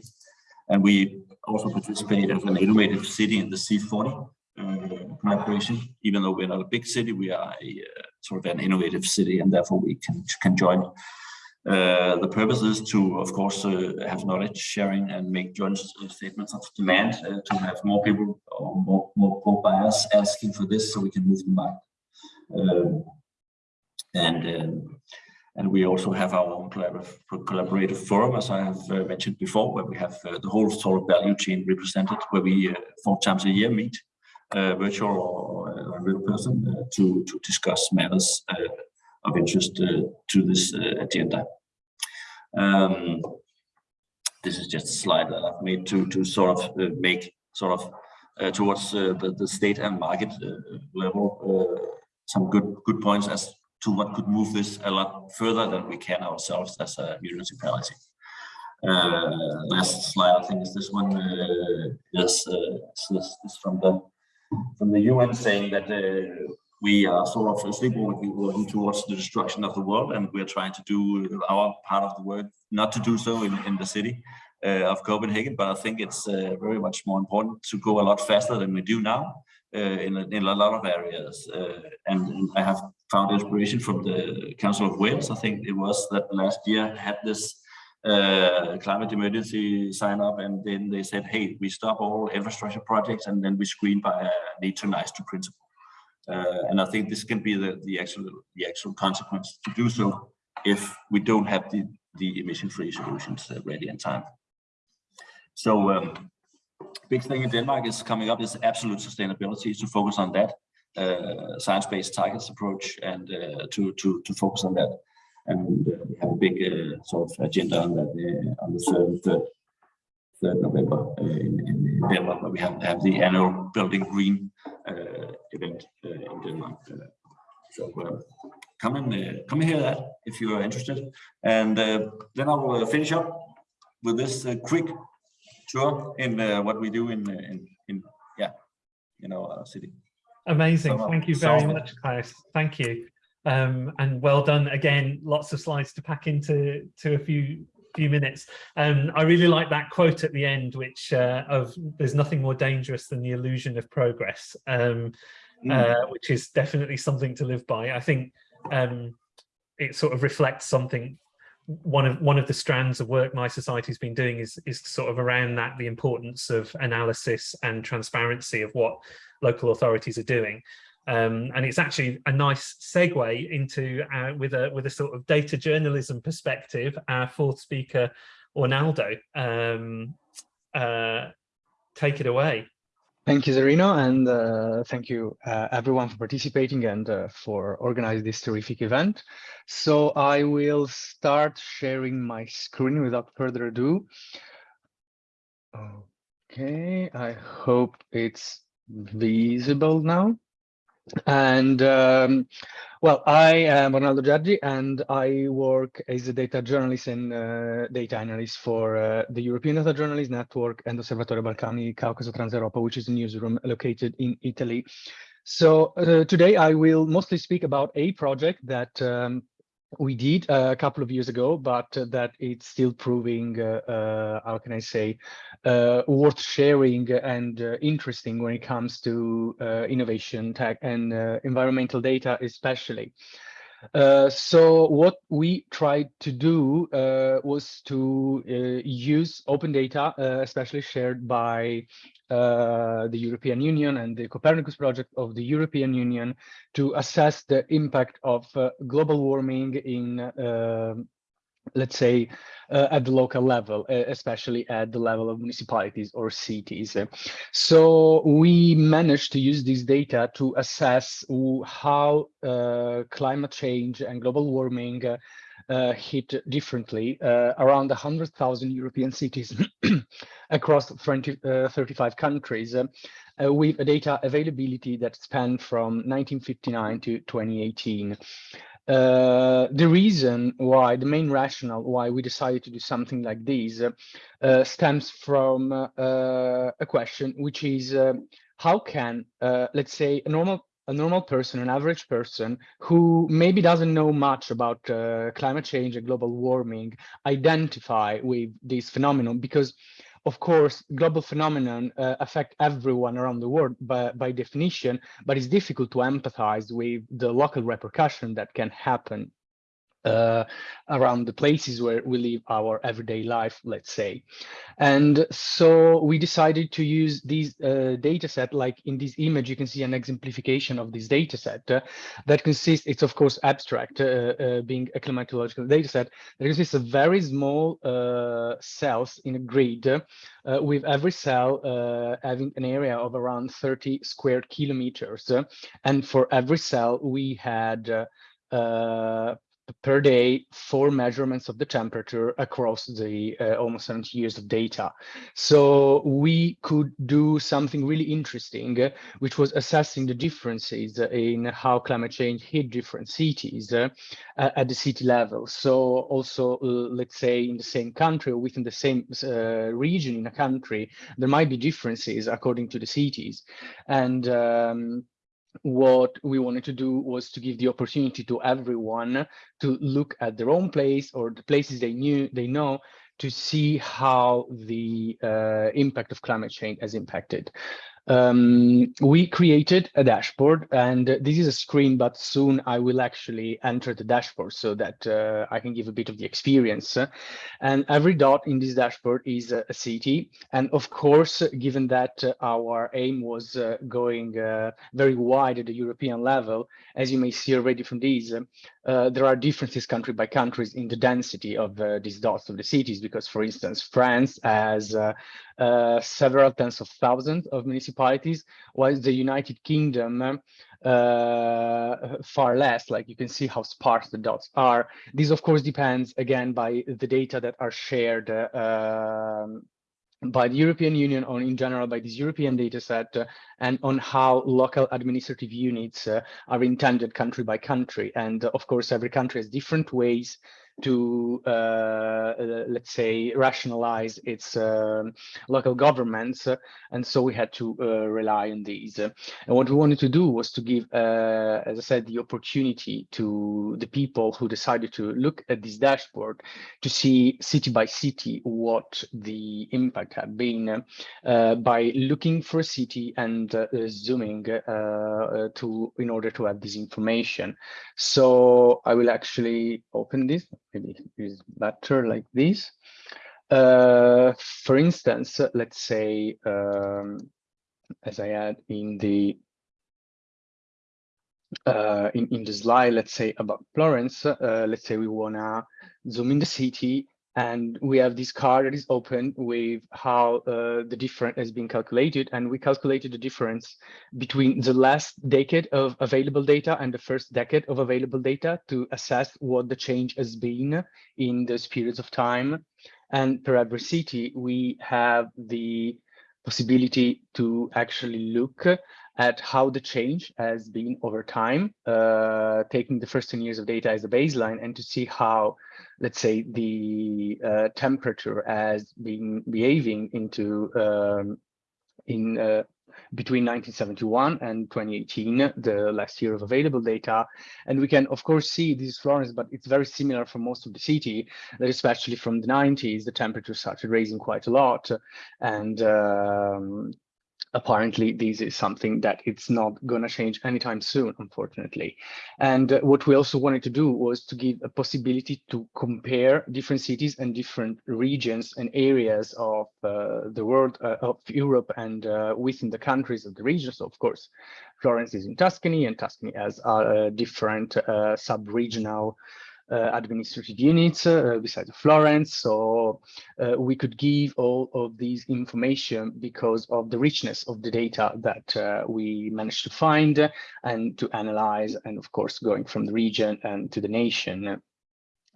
and we also participate as an innovative city in the C40 uh, collaboration. Even though we're not a big city, we are a uh, sort of an innovative city, and therefore we can can join. Uh, the purpose is to, of course, uh, have knowledge sharing and make joint statements of demand uh, to have more people or more, more, more, buyers asking for this so we can move the market. Um, and um, and we also have our own collaborative, collaborative forum, as I have uh, mentioned before, where we have the whole sort of value chain represented, where we four times a year meet uh, virtual or, real person uh, to, to discuss matters uh, of interest to this agenda. Um, this is just a slide that I've made to, to sort of make sort of uh, towards uh, the, the state and market uh, level some good good points as to what could move this a lot further than we can ourselves as a municipality. last slide, I think, is this one. yes, this is from the from the UN saying that uh, we are sort of sleepwalking towards the destruction of the world and we're trying to do our part of the work, not to do so in, in the city uh, of Copenhagen, but I think it's uh, very much more important to go a lot faster than we do now uh, in, a, in a lot of areas. Uh, and I have found inspiration from the Council of Wales. I think it was that last year had this uh, climate emergency sign up and then they said, hey, we stop all infrastructure projects and then we screen by need to nice to principle. Uh, and I think this can be the, the actual the actual consequence to do so if we don't have the, the emission-free solutions uh, ready in time. So um, big thing in Denmark is coming up is absolute sustainability to focus on that. uh, science-based targets approach and uh, to to to focus on that. And uh, we have a big uh, sort of agenda on that uh, on the third third, third November uh, in, in Denmark, where we have have the annual Building Green uh, event uh, in Denmark. so come and come and hear that if you are interested. And then I will finish up with this quick tour in what we do in in, in yeah in our city. Amazing. Thank you very much, Klaus. Thank you. Um, and well done again. Lots of slides to pack into to a few few minutes. Um, I really like that quote at the end, which uh, of there's nothing more dangerous than the illusion of progress, um, mm. uh, which is definitely something to live by. I think um, it sort of reflects something one of one of the strands of work mySociety's been doing is is sort of around that the importance of analysis and transparency of what local authorities are doing um, and it's actually a nice segue into uh, with a with a sort of data journalism perspective our fourth speaker Ornaldo um, uh, take it away Thank you, Zarino, and uh, thank you uh, everyone for participating and uh, for organizing this terrific event. So I will start sharing my screen without further ado. Okay, I hope it's visible now. And um, well, I am Ornaldo Gjergji and I work as a data journalist and uh, data analyst for uh, the European Data Journalist Network and Osservatorio Balcani Caucaso Transeuropa, which is a newsroom located in Italy. So uh, today I will mostly speak about a project that um, we did uh, a couple of years ago, but uh, that it's still proving, uh, how can I say, worth sharing and interesting when it comes to innovation tech and environmental data, especially. Uh, so what we tried to do uh, was to uh, use open data, uh, especially shared by uh, the European Union and the Copernicus project of the European Union to assess the impact of global warming in let's say, uh, at the local level, especially at the level of municipalities or cities. So we managed to use this data to assess how uh, climate change and global warming uh, hit differently uh, around 100,000 European cities (clears throat) across 20, uh, 35 countries uh, with a data availability that spanned from 1959 to 2018. Uh, the reason why, the main rationale why we decided to do something like this uh, stems from uh, a question, which is how can, let's say, a normal a normal person, an average person who maybe doesn't know much about uh, climate change and global warming identify with this phenomenon? Because of course, global phenomenon uh, affect everyone around the world by, by definition, but it's difficult to empathize with the local repercussion that can happen uh, around the places where we live our everyday life, let's say. And so we decided to use these uh, data set, like in this image, you can see an exemplification of this data set uh, that consists, it's of course abstract, uh, uh, being a climatological data set, that consists of very small uh, cells in a grid, with every cell having an area of around 30 square kilometers. and for every cell, we had uh, per day four measurements of the temperature across the uh, almost 70 years of data. So we could do something really interesting, which was assessing the differences in how climate change hit different cities uh, at the city level. So also, uh, let's say in the same country or within the same uh, region in a country, there might be differences according to the cities. And um, what we wanted to do was to give the opportunity to everyone to look at their own place or the places they knew they know to see how the uh, impact of climate change has impacted um, we created a dashboard and this is a screen, but soon I will actually enter the dashboard so that uh, I can give a bit of the experience. And every dot in this dashboard is a, city. And of course, given that uh, our aim was uh, going uh, very wide at the European level, as you may see already from these, uh, there are differences country by countries in the density of uh, these dots of the cities, because for instance, France has several tens of thousands of municipalities municipalities, while the United Kingdom uh, far less, like you can see how sparse the dots are. This of course depends again by the data that are shared uh, by the European Union or in general by this European data set uh, and on how local administrative units uh, are intended country by country. And uh, of course, every country has different ways to, uh, uh, let's say, rationalize its um, local governments. and so we had to uh, rely on these. and what we wanted to do was to give, as I said, the opportunity to the people who decided to look at this dashboard to see city by city what the impact had been by looking for a city and zooming to in order to have this information. So I will actually open this maybe is better like this. Uh, for instance, let's say, um, as I had in the uh, in, in the slide, let's say about Florence, uh, let's say we wanna zoom in the city and we have this card that is open with how uh, the difference has been calculated. And we calculated the difference between the last decade of available data and the first decade of available data to assess what the change has been in those periods of time. And per every city we have the possibility to actually look at how the change has been over time, uh, taking the first 10 years of data as a baseline and to see how, let's say, the uh, temperature has been behaving into um, in uh, between 1971 and 2018, the last year of available data. And we can, of course, see this Florence, but it's very similar for most of the city, that especially from the 90s, the temperature started raising quite a lot. And um, apparently this is something that it's not going to change anytime soon, unfortunately. And uh, what we also wanted to do was to give a possibility to compare different cities and different regions and areas of uh, the world, uh, of Europe and uh, within the countries of the region. So of course, Florence is in Tuscany and Tuscany has a different uh, sub-regional uh, administrative units uh, besides Florence. So uh, we could give all of these information because of the richness of the data that we managed to find and to analyze, and of course, going from the region and to the nation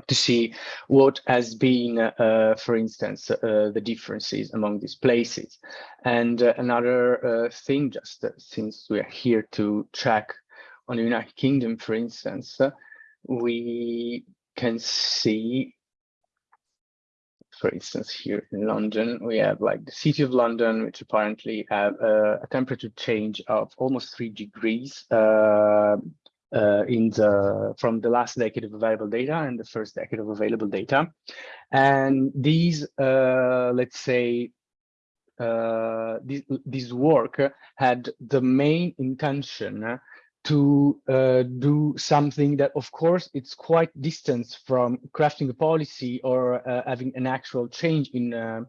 to see what has been, uh, for instance, uh, the differences among these places. And uh, another thing, just since we are here to check on the United Kingdom, for instance, we can see, for instance, here in London, we have like the city of London, which apparently have a, a temperature change of almost three degrees uh, uh, in the from the last decade of available data and the first decade of available data. And these, uh, let's say, uh, this, this work had the main intention to uh, do something that, of course, it's quite distant from crafting a policy or uh, having an actual change in, uh,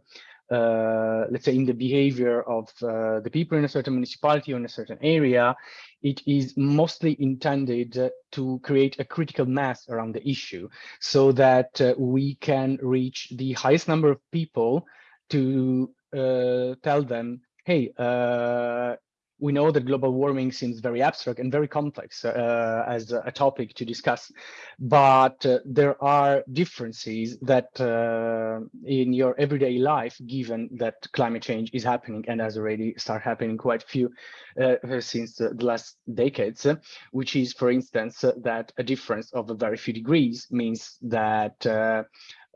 uh let's say, in the behavior of uh, the people in a certain municipality or in a certain area. It is mostly intended to create a critical mass around the issue so that uh, we can reach the highest number of people to tell them, hey, we know that global warming seems very abstract and very complex uh, as a topic to discuss, but uh, there are differences that uh, in your everyday life, given that climate change is happening and has already started happening quite a few uh, since the last decades, which is, for instance, that a difference of a very few degrees means that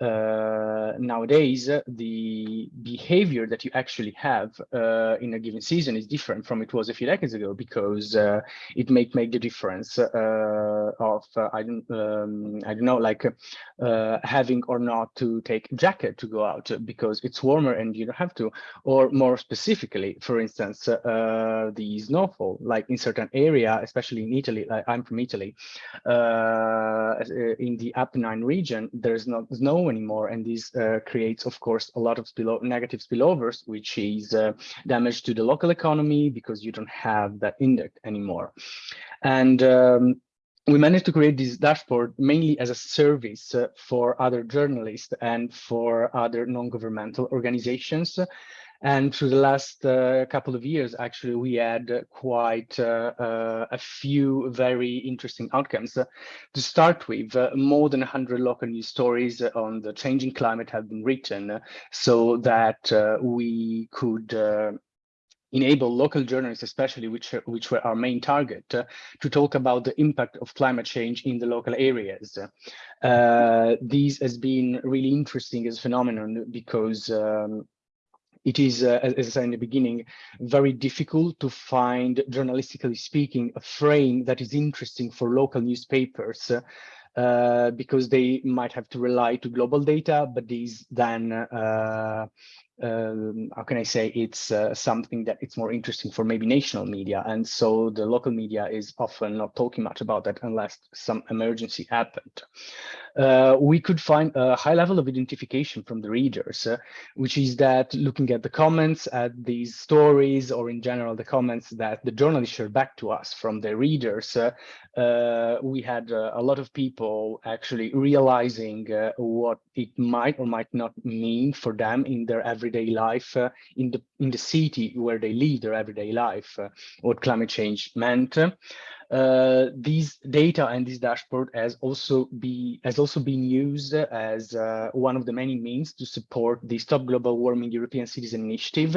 uh, nowadays the behavior that you actually have uh, in a given season is different from it was a few decades ago because uh, it may make the difference uh, of uh, I don't um, I don't know like uh, having or not to take jacket to go out because it's warmer and you don't have to. Or more specifically for instance the snowfall like in certain area especially in Italy like I'm from Italy in the Apennine region there's not snow anymore. And this uh, creates, of course, a lot of spill negative spillovers, which is uh, damage to the local economy because you don't have that index anymore. And um, we managed to create this dashboard mainly as a service uh, for other journalists and for other non-governmental organizations And through the last uh, couple of years, actually, we had quite uh, uh, a few very interesting outcomes. to start with, more than 100 local news stories on the changing climate have been written so that we could enable local journalists, especially which which were our main target, uh, to talk about the impact of climate change in the local areas. Uh, this has been really interesting as a phenomenon because um, it is, uh, as I said in the beginning, very difficult to find, journalistically speaking, a frame that is interesting for local newspapers uh, because they might have to rely to global data, but these then uh, um, how can I say it's uh, something that it's more interesting for maybe national media and so the local media is often not talking much about that unless some emergency happened. Uh, we could find a high level of identification from the readers, uh, which is that looking at the comments at these stories or in general the comments that the journalists share back to us from their readers, uh, uh we had uh, a lot of people actually realizing what it might or might not mean for them in their everyday life in the in the city where they live their everyday life, what climate change meant. Uh, these data and this dashboard has also be has also been used as uh, one of the many means to support the Stop Global Warming European Citizen Initiative,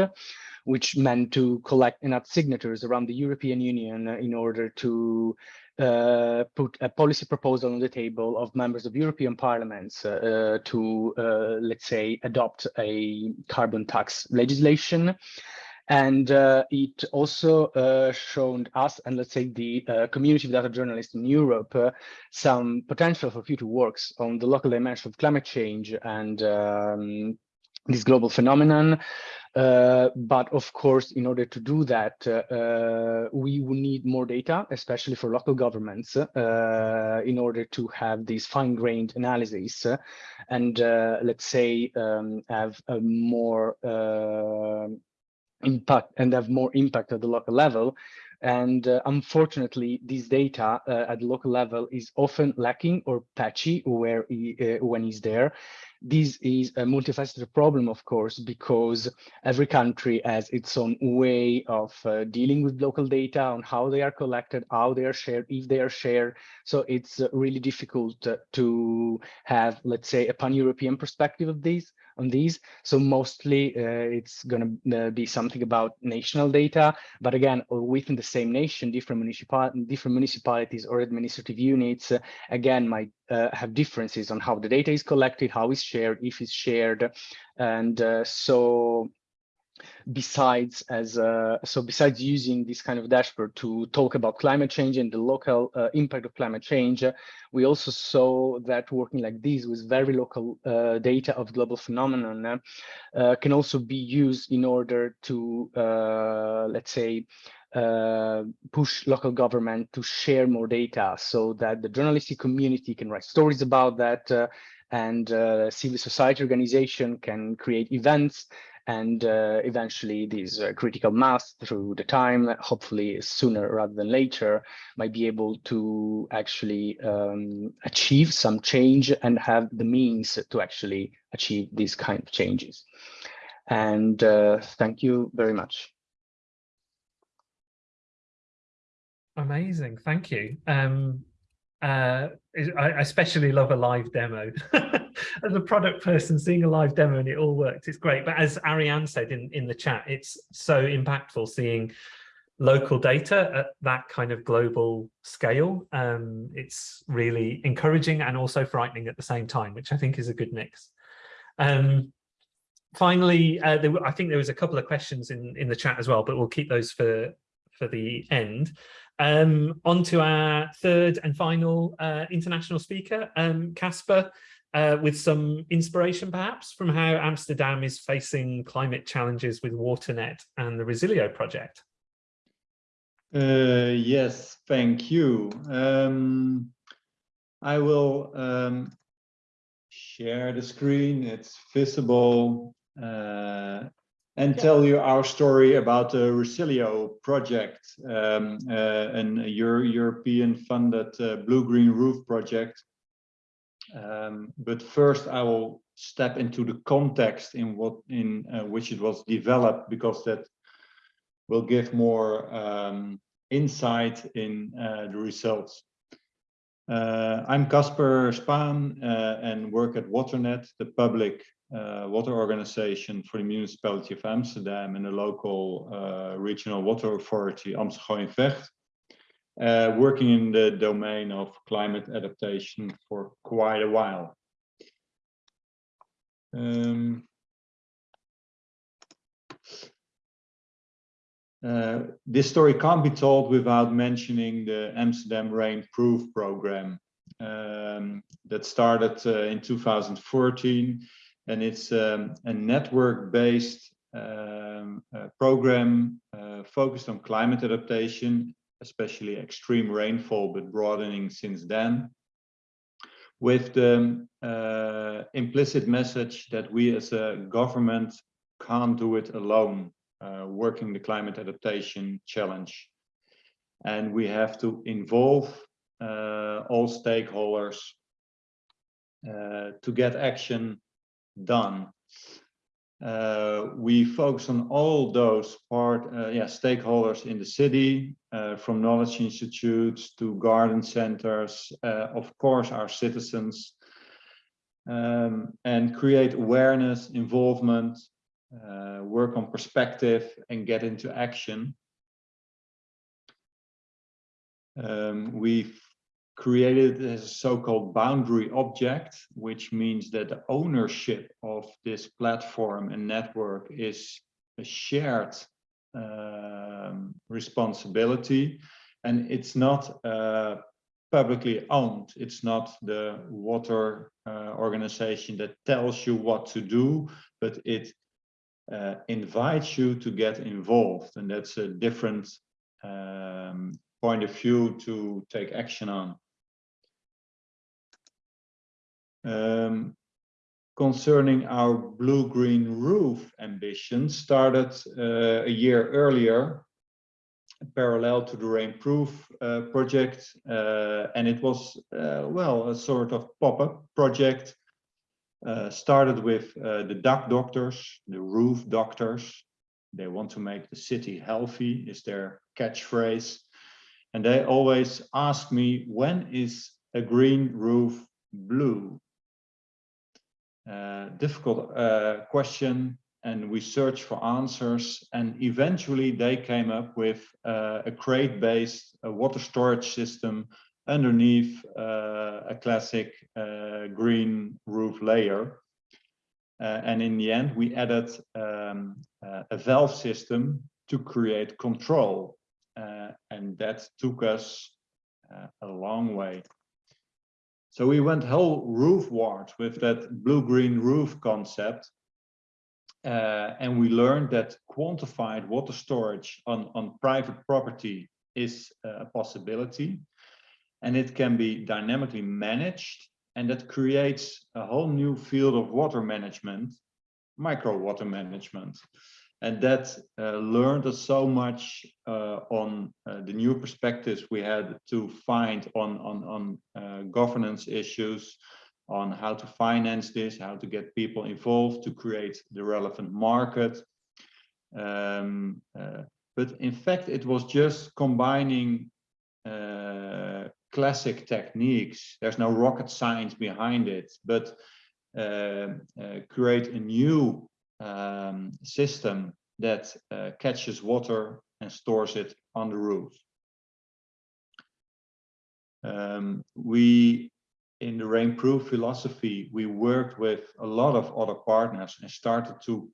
which meant to collect enough signatures around the European Union in order to uh, put a policy proposal on the table of members of European parliaments uh, to, uh, let's say, adopt a carbon tax legislation. And uh, it also uh, shown us and let's say the community of data journalists in Europe some potential for future works on the local dimension of climate change and um, this global phenomenon. Uh, but of course, in order to do that, uh, we will need more data, especially for local governments, uh, in order to have these fine-grained analyses and let's say um, have a more impact and have more impact at the local level. And uh, unfortunately, this data uh, at the local level is often lacking or patchy where he, uh, when he's there. This is a multifaceted problem, of course, because every country has its own way of uh, dealing with local data on how they are collected, how they are shared, if they are shared. So it's uh, really difficult to have, let's say, a pan-European perspective of this on these. So mostly uh, it's going to uh, be something about national data, but again, within the same nation, different, municipal different municipalities or administrative units, uh, again, might uh, have differences on how the data is collected, how it's shared, if it's shared. And uh, so besides as uh, so besides using this kind of dashboard to talk about climate change and the local uh, impact of climate change uh, we also saw that working like this with very local uh, data of global phenomenon uh, can also be used in order to uh, let's say push local government to share more data so that the journalistic community can write stories about that and civil society organization can create events and uh, eventually these uh, critical mass through the time, hopefully sooner rather than later, might be able to actually um, achieve some change and have the means to actually achieve these kind of changes. And uh, thank you very much. Amazing, thank you. Um, uh, I especially love a live demo. (laughs) as a product person, seeing a live demo and it all works, it's great. But as Ariane said in, in the chat, it's so impactful seeing local data at that kind of global scale. Um, it's really encouraging and also frightening at the same time, which I think is a good mix. Um, finally, uh, there, I think there was a couple of questions in, in the chat as well, but we'll keep those for, for the end. Um, on to our third and final uh, international speaker, Casper, um, uh, with some inspiration perhaps from how Amsterdam is facing climate challenges with WaterNet and the Resilio project. Uh, yes, thank you. Um, I will um, share the screen, it's visible. Uh, and tell you our story about the Resilio project, um, uh, an Euro European funded uh, blue-green roof project. Um, but first I will step into the context in what in uh, which it was developed because that will give more um, insight in uh, the results. Uh, I'm Casper Spaan uh, and work at Waternet, the public uh, water organization for the municipality of Amsterdam and the local uh, regional water authority Amsterdam Vecht, uh, working in the domain of climate adaptation for quite a while. Um, uh, this story can't be told without mentioning the Amsterdam Rain Proof program um, that started uh, in 2014 and it's um, a network-based um, uh, program uh, focused on climate adaptation, especially extreme rainfall, but broadening since then, with the uh, implicit message that we as a government can't do it alone, uh, working the climate adaptation challenge. And we have to involve uh, all stakeholders uh, to get action done. Uh, we focus on all those part, uh, yeah, stakeholders in the city, uh, from knowledge institutes to garden centers, uh, of course, our citizens, um, and create awareness, involvement, uh, work on perspective and get into action. Um, we've created a so-called boundary object, which means that the ownership of this platform and network is a shared um, responsibility. And it's not uh, publicly owned. It's not the water uh, organization that tells you what to do, but it uh, invites you to get involved. And that's a different um, point of view to take action on. Um, concerning our blue-green roof ambition started uh, a year earlier, parallel to the Rainproof uh, project, uh, and it was, uh, well, a sort of pop-up project. Uh, started with uh, the Dakdokters, the roof doctors. They want to make the city healthy, is their catchphrase. And they always ask me, when is a green roof blue? Uh, difficult uh, question and we searched for answers and eventually they came up with uh, a crate based water storage system underneath uh, a classic uh, green roof layer. Uh, and in the end we added um, a valve system to create control. And that took us a long way so we went whole roof ward with that blue-green roof concept. Uh, and we learned that quantified water storage on, on private property is a possibility. And it can be dynamically managed. And that creates a whole new field of water management, micro water management and that uh, learned us so much uh, on uh, the new perspectives we had to find on on on uh, governance issues on how to finance this how to get people involved to create the relevant market. Um, uh, but in fact it was just combining uh, classic techniques. There's no rocket science behind it but create a new um, system that uh, catches water and stores it on the roof. Um, we, in the rainproof philosophy, we worked with a lot of other partners and started to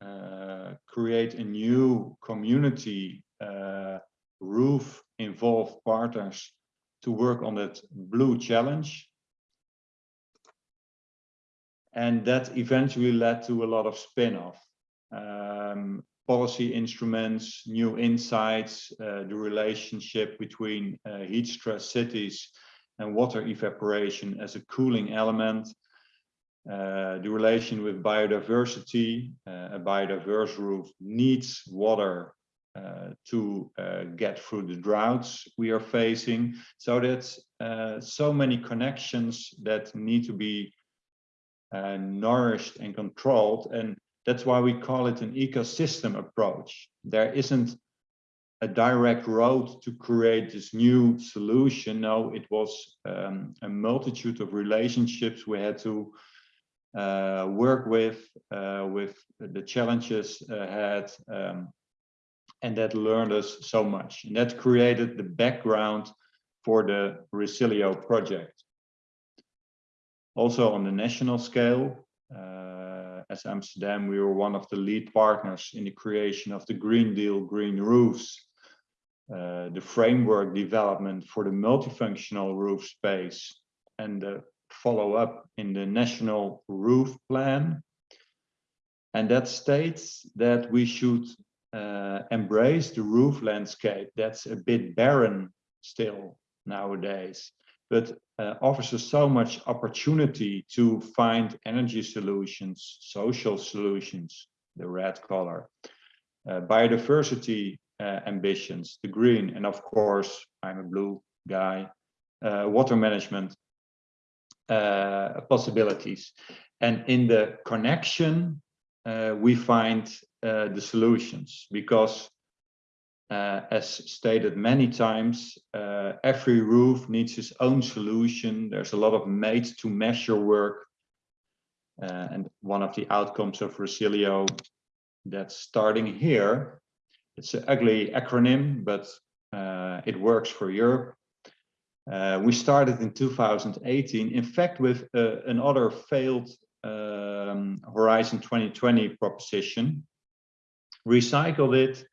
uh, create a new community uh, roof involved partners to work on that blue challenge and that eventually led to a lot of spin-off. Um, policy instruments, new insights, uh, the relationship between uh, heat stress cities and water evaporation as a cooling element, uh, the relation with biodiversity, uh, a biodiverse roof needs water uh, to uh, get through the droughts we are facing. So that's so many connections that need to be uh, nourished and controlled. And that's why we call it an ecosystem approach. There isn't a direct road to create this new solution. No, it was um, a multitude of relationships we had to uh, work with, uh, with the challenges ahead, um, and that learned us so much. And that created the background for the Resilio project. Also on the national scale, uh, as Amsterdam, we were one of the lead partners in the creation of the Green Deal Green Roofs, uh, the framework development for the multifunctional roof space, and the follow up in the national roof plan. And that states that we should uh, embrace the roof landscape that's a bit barren still nowadays, but uh, offers us so much opportunity to find energy solutions, social solutions, the red color, uh, biodiversity uh, ambitions, the green, and of course, I'm a blue guy, uh, water management uh, possibilities. And in the connection, uh, we find the solutions because uh, as stated many times, uh, every roof needs its own solution. There's a lot of made to measure work. Uh, and one of the outcomes of Resilio that's starting here, it's an ugly acronym, but uh, it works for Europe. Uh, we started in 2018, in fact, with uh, another failed um, Horizon 2020 proposition, recycled it,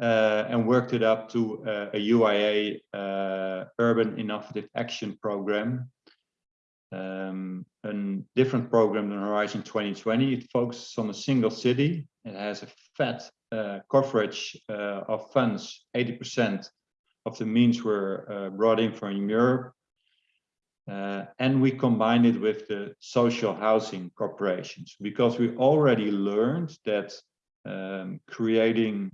uh, and worked it up to uh, a UIA uh, Urban Innovative Action Program, um, a different program than Horizon 2020. It focuses on a single city. It has a fat uh, coverage of funds, 80% of the means were uh, brought in from Europe. Uh, and we combined it with the social housing corporations because we already learned that um, creating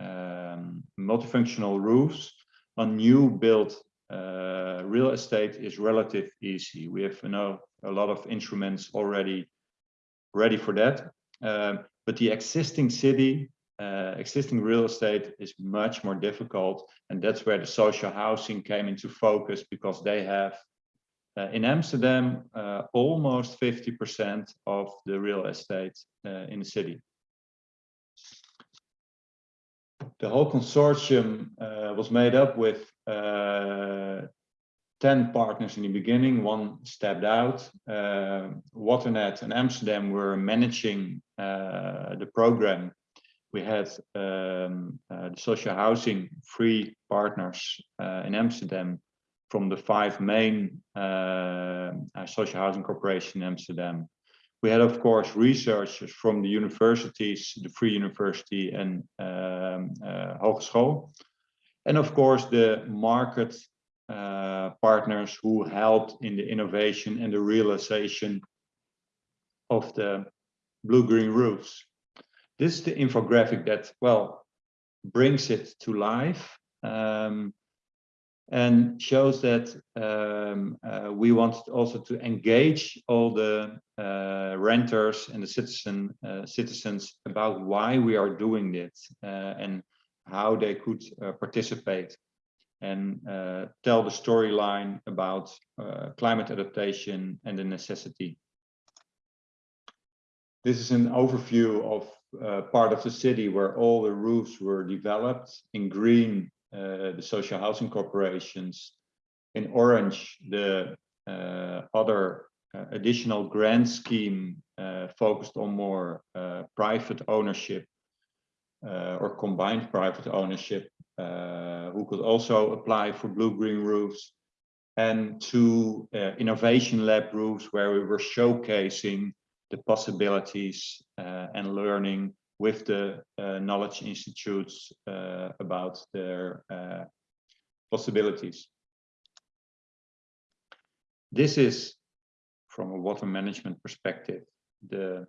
um, multifunctional roofs on new built uh, real estate is relative easy. We have you know, a lot of instruments already ready for that. Uh, but the existing city uh, existing real estate is much more difficult. And that's where the social housing came into focus because they have uh, in Amsterdam uh, almost 50% of the real estate uh, in the city. The whole consortium uh, was made up with uh, 10 partners in the beginning, one stepped out. Waternet and Amsterdam were managing the program we had um, uh, the social housing free partners uh, in Amsterdam from the five main uh, uh social housing corporations in Amsterdam. We had, of course, researchers from the universities, the Free University and um, uh, Hogeschool. And of course, the market uh, partners who helped in the innovation and the realization of the blue-green roofs. This is the infographic that, well, brings it to life um, and shows that um, uh, we want also to engage all the uh, renters and the citizen uh, citizens about why we are doing this uh, and how they could uh, participate and uh, tell the storyline about climate adaptation and the necessity. This is an overview of part of the city where all the roofs were developed. In green, the social housing corporations. In orange, the uh, other uh, additional grant scheme uh, focused on more uh, private ownership or combined private ownership, who could also apply for blue-green roofs and two innovation lab roofs where we were showcasing the possibilities uh, and learning with the uh, knowledge institutes uh, about their possibilities. This is from a water management perspective, the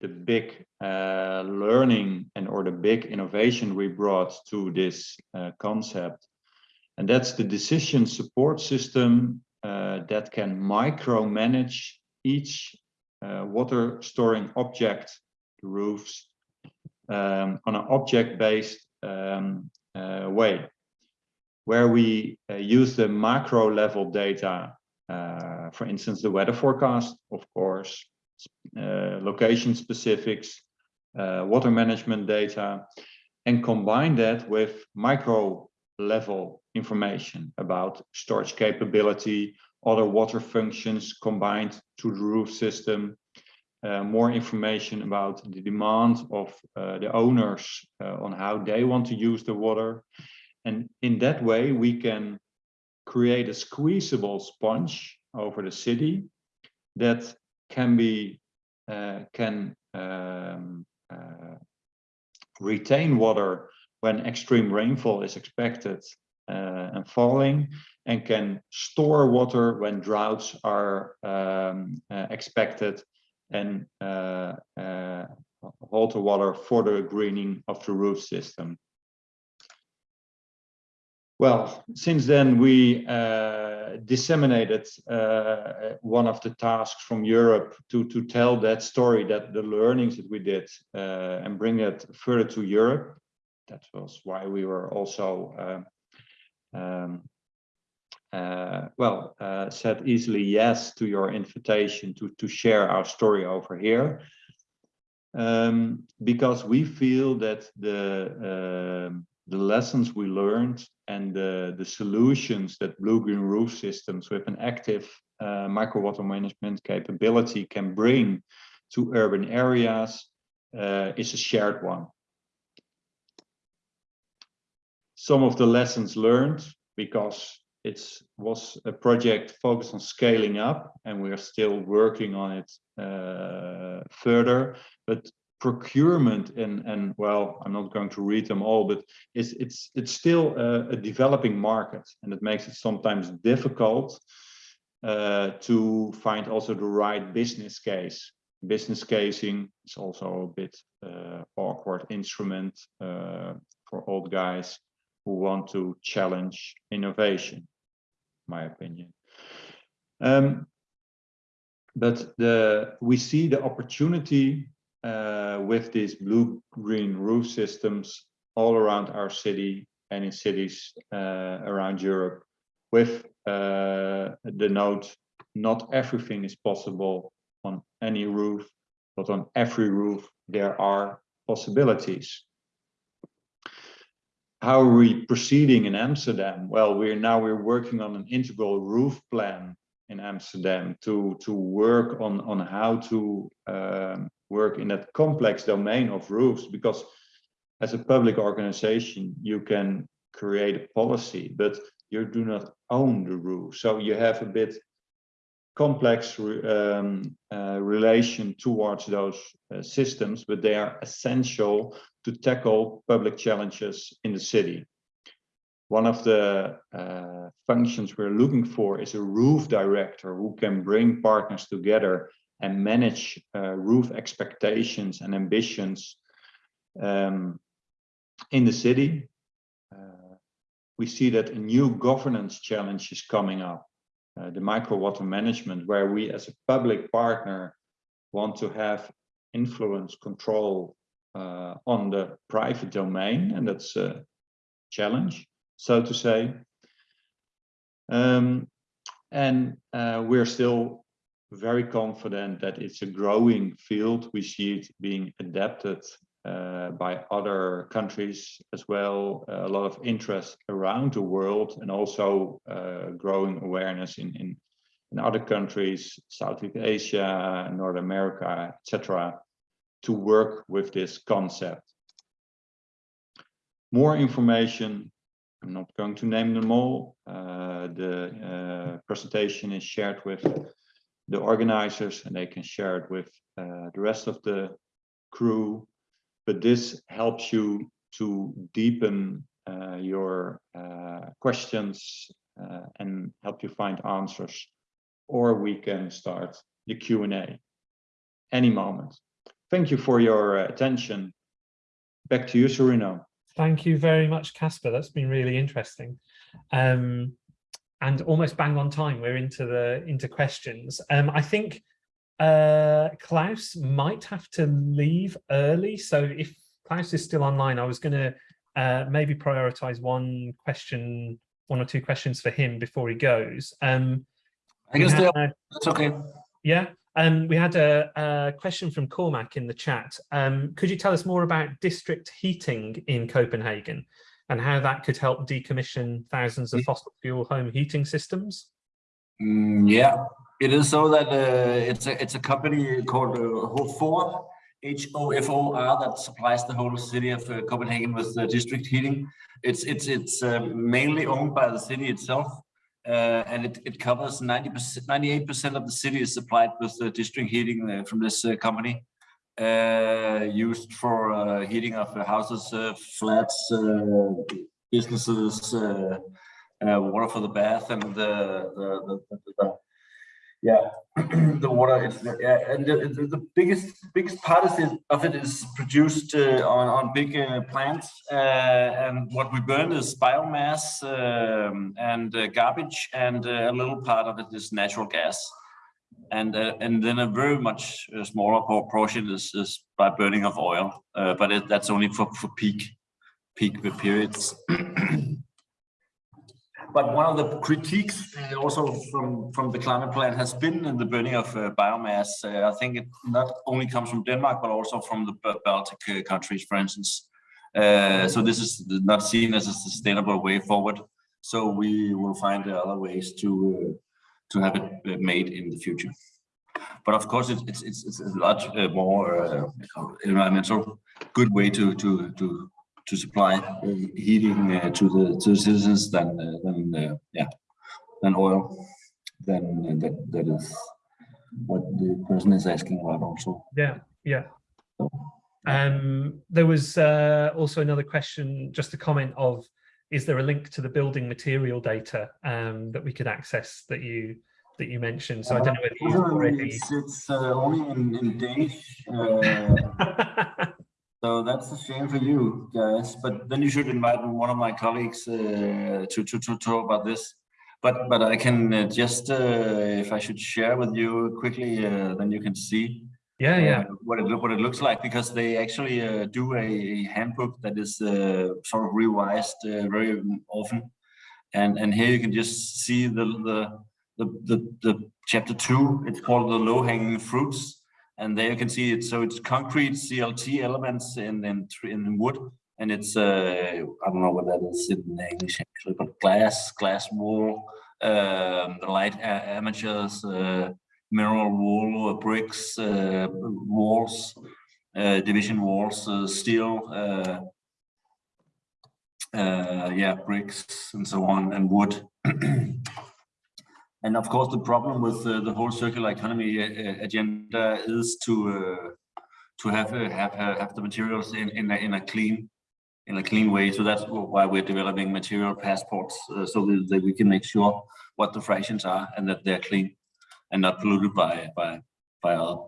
the big uh, learning and or the big innovation we brought to this uh, concept. And that's the decision support system uh, that can micromanage each uh, water storing object, the roofs, um, on an object-based um, uh, way, where we uh, use the macro level data, uh, for instance, the weather forecast, of course, uh, location specifics, uh, water management data, and combine that with micro level information about storage capability, other water functions combined to the roof system, uh, more information about the demand of uh, the owners uh, on how they want to use the water. And in that way, we can create a squeezable sponge over the city that can be uh, can um, uh, retain water when extreme rainfall is expected uh, and falling and can store water when droughts are um, expected and uh, uh, hold the water for the greening of the roof system. Well, since then we uh, disseminated uh, one of the tasks from Europe to, to tell that story, that the learnings that we did uh, and bring it further to Europe. That was why we were also, uh, um, uh, well, uh, said easily yes to your invitation to, to share our story over here. Um, because we feel that the um, the lessons we learned and the, the solutions that blue-green roof systems with an active uh, micro water management capability can bring to urban areas uh, is a shared one. Some of the lessons learned, because it was a project focused on scaling up and we are still working on it uh, further, but procurement and and well i'm not going to read them all but it's it's it's still a, a developing market and it makes it sometimes difficult uh, to find also the right business case. Business casing is also a bit uh, awkward instrument uh, for old guys who want to challenge innovation my opinion um, but the we see the opportunity uh, with these blue-green roof systems all around our city and in cities uh, around Europe with uh, the note, not everything is possible on any roof, but on every roof there are possibilities. How are we proceeding in Amsterdam? Well, we're now we're working on an integral roof plan in Amsterdam to to work on on how to um, work in that complex domain of roofs because as a public organization you can create a policy but you do not own the roof so you have a bit complex um, uh, relation towards those uh, systems but they are essential to tackle public challenges in the city one of the uh, functions we're looking for is a roof director who can bring partners together and manage uh, roof expectations and ambitions um, in the city. Uh, we see that a new governance challenge is coming up, uh, the micro water management, where we as a public partner want to have influence control uh, on the private domain, and that's a challenge, so to say. Um, and uh, we're still very confident that it's a growing field. We see it being adapted uh, by other countries as well. A lot of interest around the world and also uh, growing awareness in, in, in other countries, Southeast Asia, North America, etc., to work with this concept. More information, I'm not going to name them all. Uh, the uh, presentation is shared with the organizers and they can share it with uh, the rest of the crew. But this helps you to deepen uh, your uh, questions uh, and help you find answers. Or we can start the Q&A any moment. Thank you for your attention. Back to you, Serino. Thank you very much, Casper. That's been really interesting. Um, and almost bang on time we're into the into questions um i think uh, Klaus might have to leave early. So if Klaus is still online, I was going to uh, maybe prioritize one question, one or two questions for him before he goes. Um, I guess had- That's okay. yeah, um, we had a, a question from Cormac in the chat. Um, could you tell us more about district heating in Copenhagen and how that could help decommission thousands of fossil fuel home heating systems? Mm, yeah, it is so that uh, it's a it's a company called uh, Hofor, H O F O R, that supplies the whole city of uh, Copenhagen with uh, district heating. It's it's it's uh, mainly owned by the city itself, uh, and it it covers ninety percent, ninety eight percent of the city is supplied with uh, district heating uh, from this company, used for heating of houses, flats, businesses. Water for the bath and the, the, the, the yeah. (clears throat) The water is yeah, and the, the, biggest biggest part of it, of it is produced uh, on on big uh, plants uh, and what we burn is biomass um, and uh, garbage and uh, a little part of it is natural gas. And uh, and then a very much smaller portion is, is by burning of oil but it, that's only for for peak peak periods (clears throat) But one of the critiques uh, also from, from the climate plan has been in the burning of uh, biomass. Uh, I think it not only comes from Denmark, but also from the Ba- Baltic uh, countries, for instance. So this is not seen as a sustainable way forward. So we will find other ways to to have it made in the future. But of course, it's it's it's, it's a lot more environmental good way to to to to supply uh, heating uh, to the to the citizens than uh, than uh, yeah than oil than uh, that that is what the person is asking about also. Yeah, yeah. Um, there was uh, also another question, just a comment of, is there a link to the building material data um, that we could access that you that you mentioned? So I don't know whether you've already. It's, it's uh, only in, in Danish. (laughs) So that's a shame for you guys. But then you should invite one of my colleagues uh, to, to to talk about this. But but I can uh, just uh, if I should share with you quickly, uh, then you can see yeah, yeah. uh, what it what it looks like because they actually uh, do a, handbook that is uh, sort of revised uh, very often, and and here you can just see the the the the, the chapter two. It's called the low hanging fruits, and there you can see it. So it's concrete CLT elements in in in wood, and it's uh, I don't know what that is in English actually, but glass glass wall, um, light armatures. Uh, mineral wool, uh, bricks, uh, walls, uh, division walls, uh, steel, yeah, bricks and so on, and wood. (clears throat) and of course, the problem with uh, the whole circular economy uh, agenda is to uh, to have uh, have have the materials in in a, in a clean in a clean way. So that's why we're developing material passports uh, so that, we can make sure what the fractions are and that they're clean and not polluted by by by other,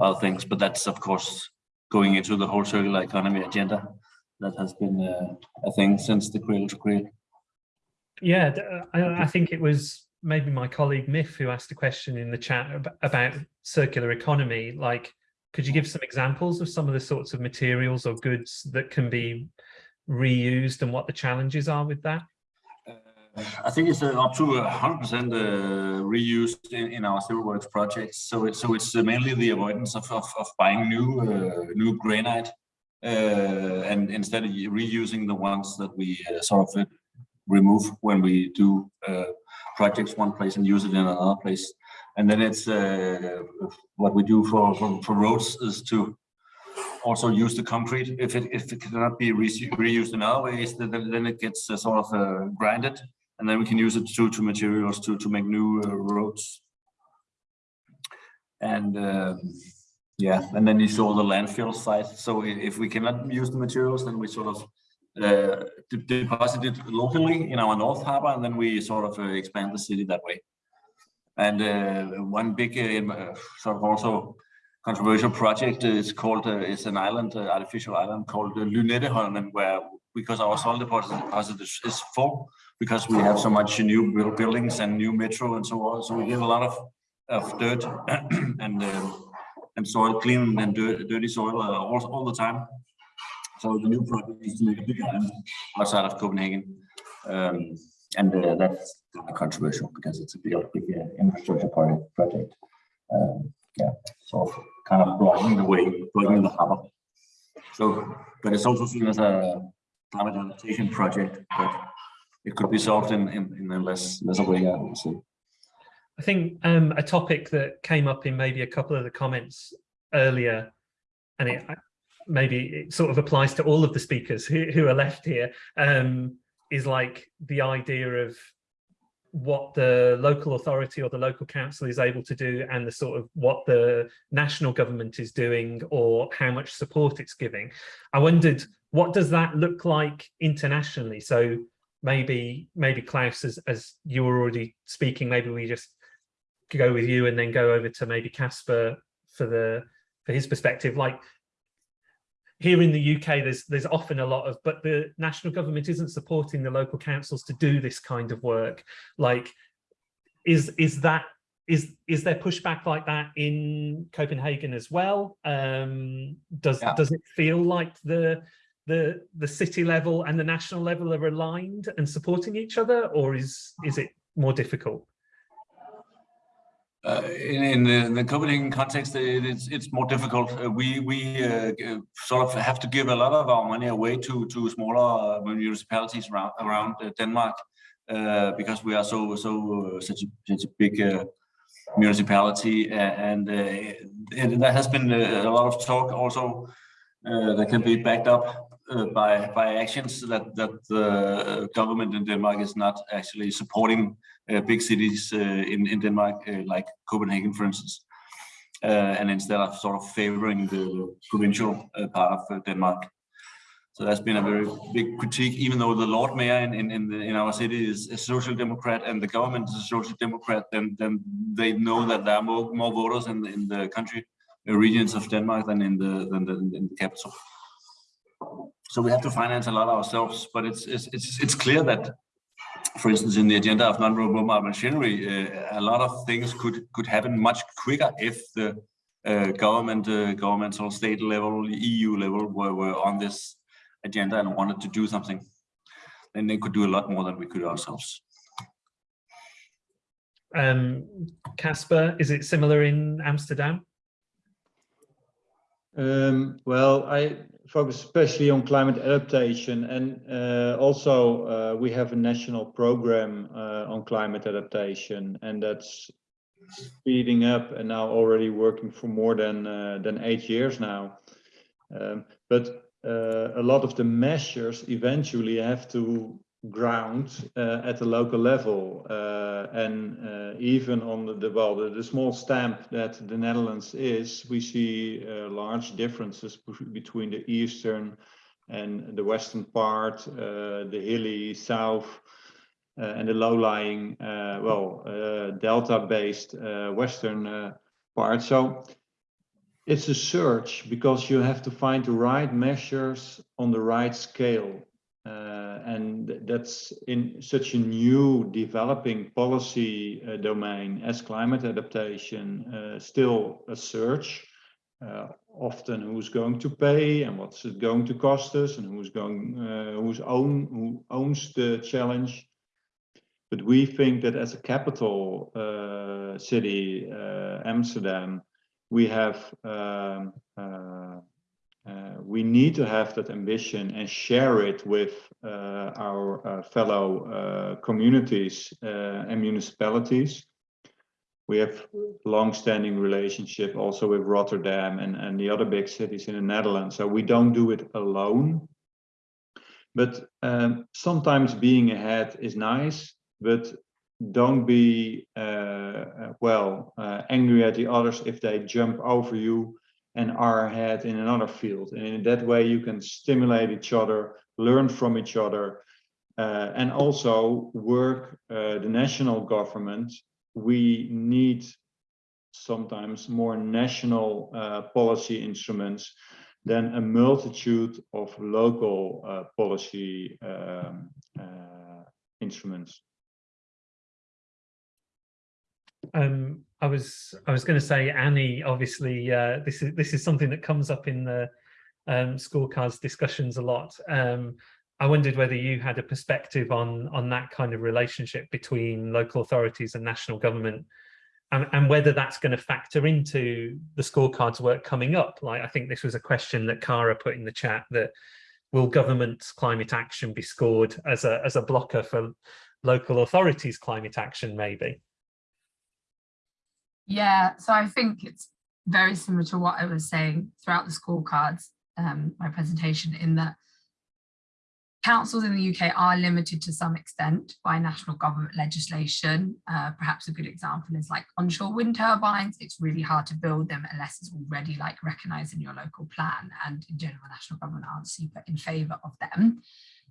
other things. But that's of course going into the whole circular economy agenda that has been uh, a thing since the cradle to cradle. Yeah, uh, I, I think it was maybe my colleague Miff who asked a question in the chat about circular economy. Like, could you give some examples of some of the sorts of materials or goods that can be reused and what the challenges are with that? I think it's uh, up to 100% uh, reused in, our civil works projects. So it's so it's uh, mainly the avoidance of of, of buying new uh, new granite uh, and instead of reusing the ones that we uh, sort of uh, remove when we do uh, projects one place and use it in another place. And then it's uh, what we do for, for for roads is to also use the concrete. If it if it cannot be re- reused in other ways, then then it gets uh, sort of uh, grinded and then we can use it to to materials to to make new uh, roads and um, yeah and then you saw the landfill site so if we cannot use the materials then we sort of uh, de- deposit locally in our north harbor and then we sort of uh, expand the city that way and uh, one big uh, sort of also controversial project is called it's an island artificial island called uh, Lynetteholmen where because our soil deposit, is, is full because we have so much new buildings and new metro and so on. So we get a lot of of dirt (clears throat) and uh, and soil, clean and dirt, dirty soil uh, all, all the time. So the new project is to make a big island outside of Copenhagen. Um, and uh, that's kind of controversial because it's a big, big uh, infrastructure project. Um, yeah, so kind of blocking the way, blocking the harbor. So, but it's also seen as a climate adaptation project, but it could be solved in, in, in a less, lesser way, I. I think um, a topic that came up in maybe a couple of the comments earlier, and it maybe it sort of applies to all of the speakers who, who are left here, um, is like the idea of what the local authority or the local council is able to do and the sort of what the national government is doing or how much support it's giving. I wondered, what does that look like internationally? So maybe maybe Klaus, as, as you were already speaking, maybe we just go with you and then go over to maybe Casper for the for his perspective. Like here in the UK, there's there's often a lot of, but the national government isn't supporting the local councils to do this kind of work. Like, is is that is is there pushback like that in Copenhagen as well? Um, does Yeah. does it feel like the the the city level and the national level are aligned and supporting each other, or is is it more difficult? Uh, in, in the, the Copenhagen context, it, it's it's more difficult. Uh, we we uh, sort of have to give a lot of our money away to to smaller uh, municipalities around around uh, Denmark because we are so so such a such a big municipality, and and there has been a, a lot of talk also that can be backed up uh, by by actions that that the government in Denmark is not actually supporting uh, big cities uh, in in Denmark, uh, like Copenhagen, for instance, uh, and instead of sort of favoring the provincial uh, part of uh, Denmark. So that's been a very big critique, even though the Lord Mayor in in, in, the, in our city is a social democrat and the government is a social democrat, then then they know that there are more more voters in the, in the country uh, regions of Denmark than in the than the, in the capital. So we have to finance a lot ourselves, but it's it's it's, it's clear that for instance, in the agenda of non-renewable machinery, uh, a lot of things could could happen much quicker if the uh, government, uh, governmental, state level, EU level were, were on this agenda and wanted to do something. Then they could do a lot more than we could ourselves. Um, Casper, is it similar in Amsterdam? Um, well, I focus especially on climate adaptation and uh, also uh, we have a national program uh, on climate adaptation and that's speeding up and now already working for more than uh, than eight years now. Um, but uh, a lot of the measures eventually have to ground uh, at the local level uh, and uh, even on the, the well the, the small stamp that the Netherlands is we see uh, large differences between the eastern and the western part uh, the hilly south uh, and the low-lying well delta based western part. So it's a search because you have to find the right measures on the right scale and that's in such a new developing policy uh, domain as climate adaptation, uh, still a search. Uh, often who's going to pay and what's it going to cost us and who's going, uh, who's own, who owns the challenge. But we think that as a capital uh, city, uh, Amsterdam, we have um, uh, uh, we need to have that ambition and share it with uh, our uh, fellow uh, communities uh, and municipalities. We have long-standing relationship also with Rotterdam and, and the other big cities in the Netherlands. So we don't do it alone. But um, sometimes being ahead is nice, but don't be, well, angry at the others if they jump over you and are ahead in another field. And in that way, you can stimulate each other, learn from each other, uh, and also work uh, the national government. We need sometimes more national uh, policy instruments than a multitude of local uh, policy um, uh, instruments. Um, I was I was going to say Annie. Obviously, uh, this is this is something that comes up in the um, scorecards discussions a lot. Um, I wondered whether you had a perspective on on that kind of relationship between local authorities and national government, and, and whether that's going to factor into the scorecards work coming up. Like I think this was a question that Cara put in the chat that will government's climate action be scored as a as a blocker for local authorities climate action maybe? Yeah, so I think it's very similar to what I was saying throughout the scorecards, um, my presentation, in that councils in the UK are limited to some extent by national government legislation. Uh, perhaps a good example is like onshore wind turbines. It's really hard to build them unless it's already like recognised in your local plan and in general national government aren't super in favour of them.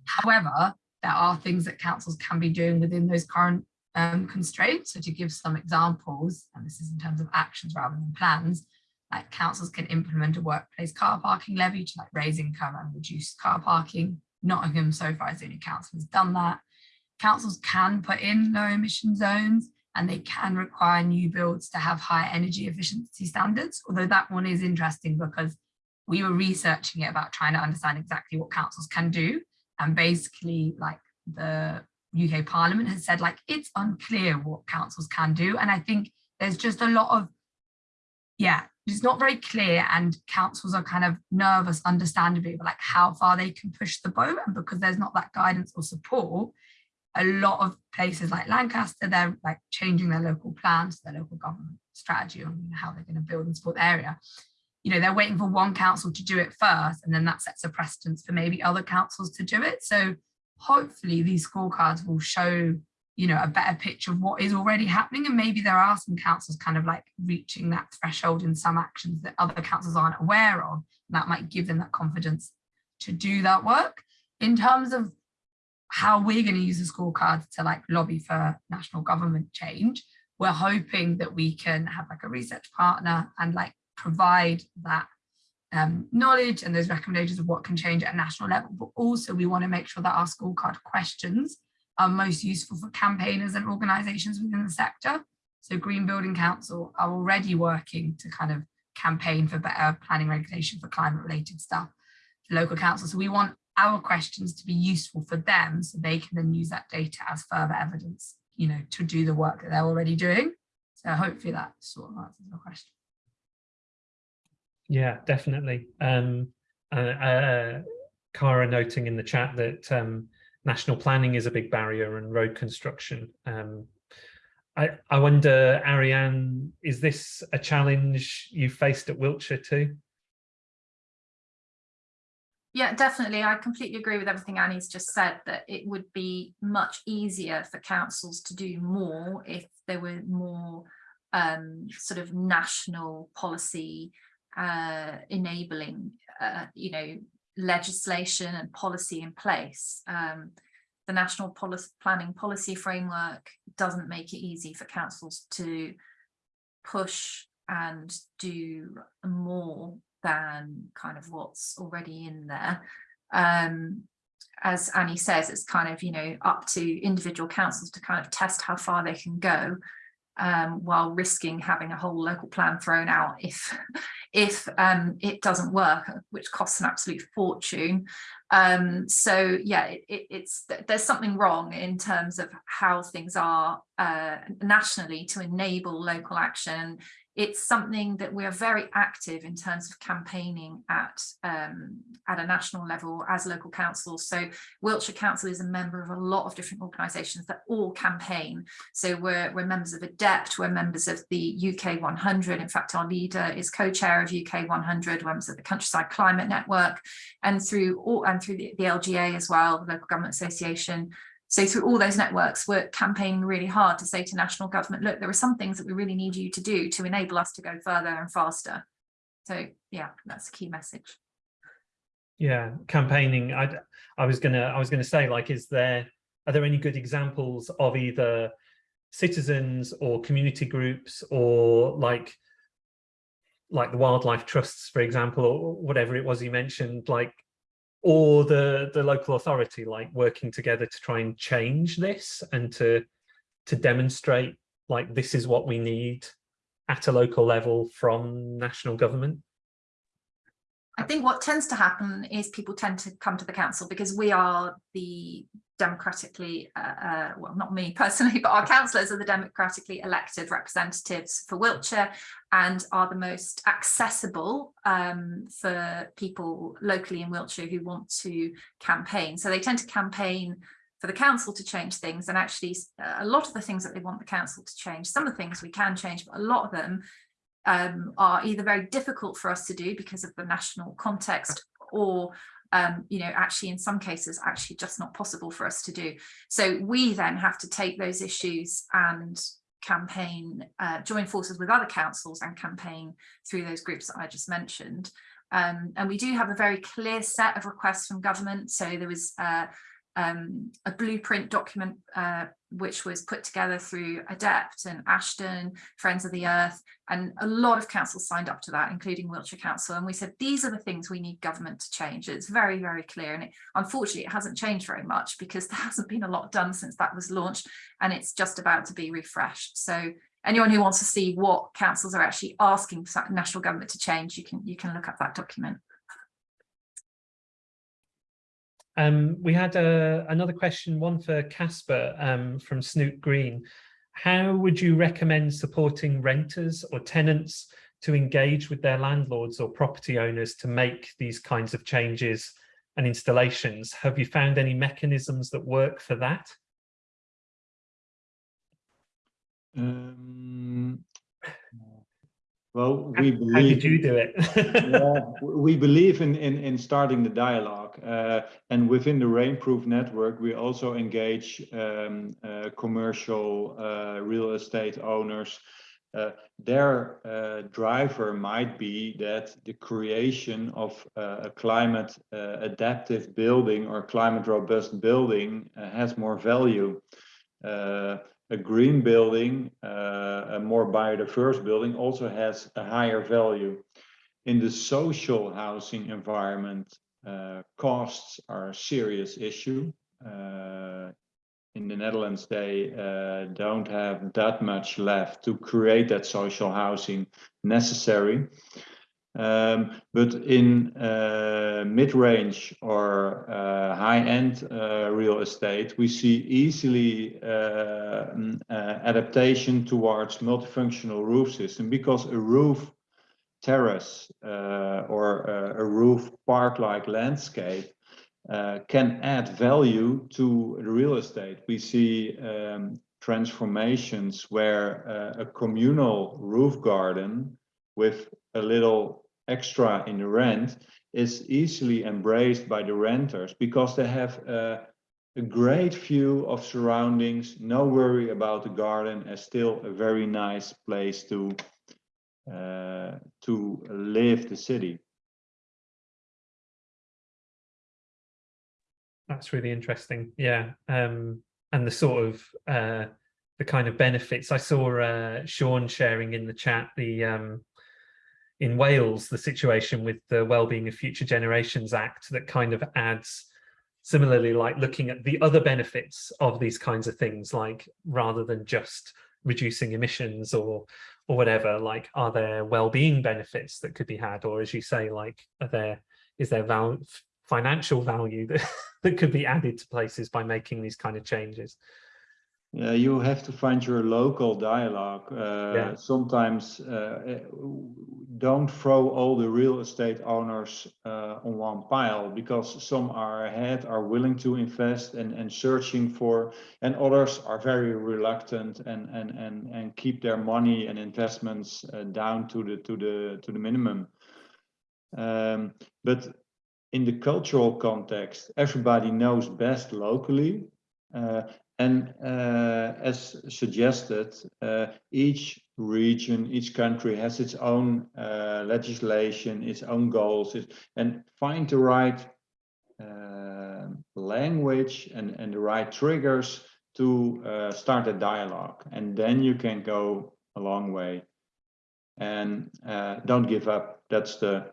However, there are things that councils can be doing within those current um, constraints. So to give some examples, and this is in terms of actions rather than plans, like councils can implement a workplace car parking levy to like raise income and reduce car parking. Nottingham so far is the only council has done that. Councils can put in low emission zones and they can require new builds to have high energy efficiency standards, although that one is interesting because we were researching it about trying to understand exactly what councils can do. And basically like the UK Parliament has said like it's unclear what councils can do. And I think there's just a lot of, yeah, it's not very clear and councils are kind of nervous, understandably, about like how far they can push the boat. And because there's not that guidance or support, a lot of places like Lancaster, they're like changing their local plans, their local government strategy on how they're going to build and support the area. You know, they're waiting for one council to do it first, and then that sets a precedence for maybe other councils to do it. So hopefully these scorecards will show you know a better picture of what is already happening. And maybe there are some councils kind of like reaching that threshold in some actions that other councils aren't aware of. That might give them that confidence to do that work. In terms of how we're going to use the scorecards to like lobby for national government change we're hoping that we can have like a research partner and like provide that um, knowledge and those recommendations of what can change at a national level, but also we want to make sure that our scorecard questions are most useful for campaigners and organisations within the sector. So Green Building Council are already working to kind of campaign for better planning regulation for climate related stuff for local councils. So we want our questions to be useful for them so they can then use that data as further evidence, you know, to do the work that they're already doing. So hopefully that sort of answers the question. Yeah, definitely. Um, uh, uh, Cara noting in the chat that um, national planning is a big barrier and road construction. Um, I, I wonder, Ariane, is this a challenge you faced at Wiltshire too? Yeah, definitely. I completely agree with everything Annie's just said, that it would be much easier for councils to do more if there were more um, sort of national policy uh, enabling, uh, you know, legislation and policy in place. Um, the National Planning Policy Framework doesn't make it easy for councils to push and do more than kind of what's already in there. Um, as Annie says, it's kind of, you know, up to individual councils to kind of test how far they can go um, while risking having a whole local plan thrown out if if um, it doesn't work, which costs an absolute fortune. Um, so yeah, it, it, it's there's something wrong in terms of how things are uh, nationally to enable local action it's something that we are very active in terms of campaigning at um, at a national level as local councils. So Wiltshire Council is a member of a lot of different organisations that all campaign. So we're, we're members of ADEPT, we're members of the UK 100. In fact, our leader is co-chair of UK 100, we're members of the Countryside Climate Network, and through all and through the, the LGA as well, the Local Government Association. So through all those networks, we're campaigning really hard to say to national government, look, there are some things that we really need you to do to enable us to go further and faster. So yeah, that's a key message. Yeah, campaigning. I I was gonna I was gonna say like, is there are there any good examples of either citizens or community groups or like like the wildlife trusts, for example, or whatever it was you mentioned, like or the the local authority like working together to try and change this and to to demonstrate like this is what we need at a local level from national government? I think what tends to happen is people tend to come to the council because we are the democratically, uh, uh, well, not me (laughs) personally, but our (laughs) councillors are the democratically elected representatives for Wiltshire and are the most accessible um, for people locally in Wiltshire who want to campaign. So they tend to campaign for the council to change things and actually uh, a lot of the things that they want the council to change, some of the things we can change, but a lot of them um, are either very difficult for us to do because of the national context or um, you know, actually in some cases actually just not possible for us to do. So we then have to take those issues and campaign, uh, join forces with other councils and campaign through those groups that I just mentioned. Um, and we do have a very clear set of requests from government. So there was uh, um, a blueprint document uh, which was put together through ADEPT and Ashden, Friends of the Earth, and a lot of councils signed up to that, including Wiltshire Council. And we said, these are the things we need government to change. It's very, very clear. And it, unfortunately, it hasn't changed very much because (laughs) there hasn't been a lot done since that was launched and it's just about to be refreshed. So anyone who wants to see what councils are actually asking national government to change, you can, you can look up that document. Um, we had a, another question, one for Casper um, from Snoot Green. How would you recommend supporting renters or tenants to engage with their landlords or property owners to make these kinds of changes and installations? Have you found any mechanisms that work for that? Um, well, we How believe. did you do it? (laughs) yeah, we believe in, in, in starting the dialogue uh, and within the Rainproof network, we also engage um, uh, commercial uh, real estate owners. Uh, their uh, driver might be that the creation of uh, a climate adaptive building or climate robust building has more value a green building, a more biodiverse building also has a higher value. In the social housing environment, uh, costs are a serious issue. Uh, in the Netherlands, they uh, don't have that much left to create that social housing necessary. Um, but in uh, mid-range or uh, high-end uh, real estate, we see easily uh, mm, uh, adaptation towards multifunctional roof system because a roof terrace uh, or a roof park-like landscape can add value to the real estate. We see um, transformations where a communal roof garden with a little extra in the rent is easily embraced by the renters because they have a, a great view of surroundings, no worry about the garden, and still a very nice place to uh, to live the city. That's really interesting. Yeah. Um, and the sort of uh, the kind of benefits I saw uh, Sean sharing in the chat, the um, in Wales, the situation with the Wellbeing of Future Generations Act that kind of adds similarly like looking at the other benefits of these kinds of things like rather than just reducing emissions or or whatever like are there well-being benefits that could be had? Or as you say like are there is there val financial value (laughs) that that could be added to places by making these kind of changes yeah, you have to find your local dialogue. Uh, Yeah. Sometimes uh, don't throw all the real estate owners uh, on one pile because some are ahead, are willing to invest and, and searching for, and others are very reluctant and and and and keep their money and investments uh, down to the to the to the minimum. Um, but in the cultural context, everybody knows best locally. Uh, and uh, as suggested, uh, each region, each country has its own uh, legislation, its own goals, and find the right uh, language and, and the right triggers to uh, start a dialogue. And then you can go a long way. And uh, don't give up. That's the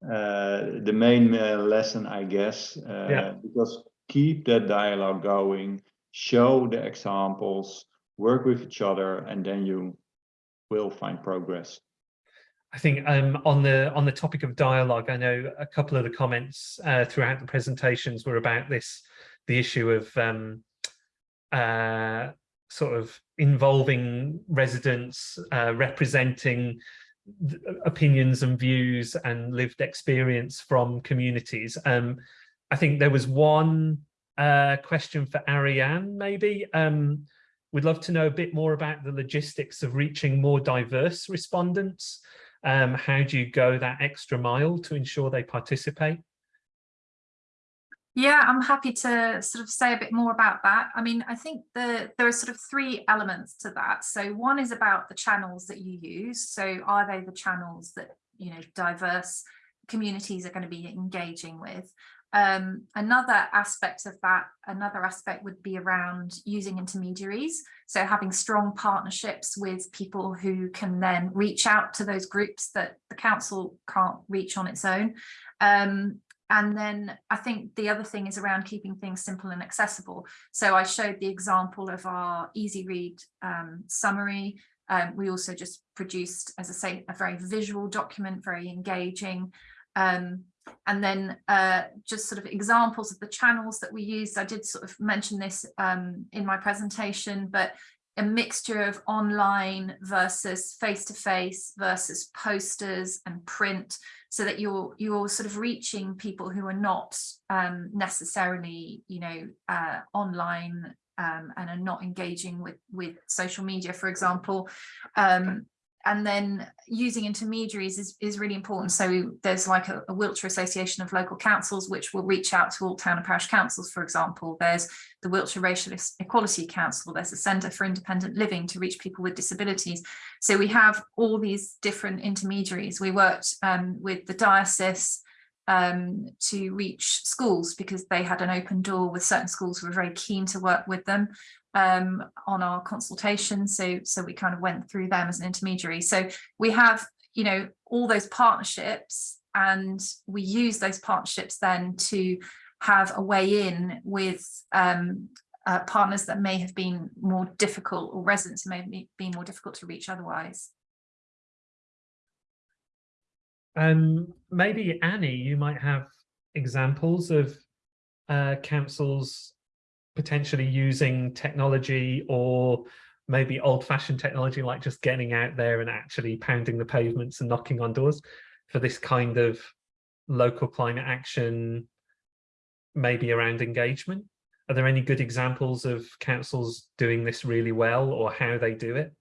the main lesson, I guess, yeah. because keep that dialogue going show the examples, work with each other, and then you will find progress. I think um, on the on the topic of dialogue, I know a couple of the comments uh, throughout the presentations were about this, the issue of um, uh, sort of involving residents, uh, representing opinions and views and lived experience from communities. Um, I think there was one uh, question for Ariane, maybe. Um, we'd love to know a bit more about the logistics of reaching more diverse respondents. Um, how do you go that extra mile to ensure they participate? Yeah, I'm happy to sort of say a bit more about that. I mean, I think the, there are sort of three elements to that. So one is about the channels that you use. So are they the channels that, you know, diverse communities are going to be engaging with? Um, another aspect of that, another aspect would be around using intermediaries. So having strong partnerships with people who can then reach out to those groups that the council can't reach on its own. Um, and then I think the other thing is around keeping things simple and accessible. So I showed the example of our easy read um, summary. Um, we also just produced, as I say, a very visual document, very engaging. Um, and then uh, just sort of examples of the channels that we used. I did sort of mention this um, in my presentation, but a mixture of online versus face-to-face -face versus posters and print so that you're you're sort of reaching people who are not um, necessarily you know uh, online um, and are not engaging with with social media for example um, and then using intermediaries is, is really important. So there's like a, a, Wiltshire Association of Local Councils, which will reach out to all town and parish councils, for example. There's the Wiltshire Racial Equality Council. There's the Centre for Independent Living to reach people with disabilities. So we have all these different intermediaries. We worked um, with the diocese um, to reach schools because they had an open door with certain schools who were very keen to work with them um, on our consultation. So, so we kind of went through them as an intermediary. So we have, you know, all those partnerships and we use those partnerships then to have a way in with um, uh, partners that may have been more difficult or residents may have been more difficult to reach otherwise. Um, maybe Annie, you might have examples of uh, councils potentially using technology or maybe old-fashioned technology like just getting out there and actually pounding the pavements and knocking on doors for this kind of local climate action maybe around engagement. Are there any good examples of councils doing this really well or how they do it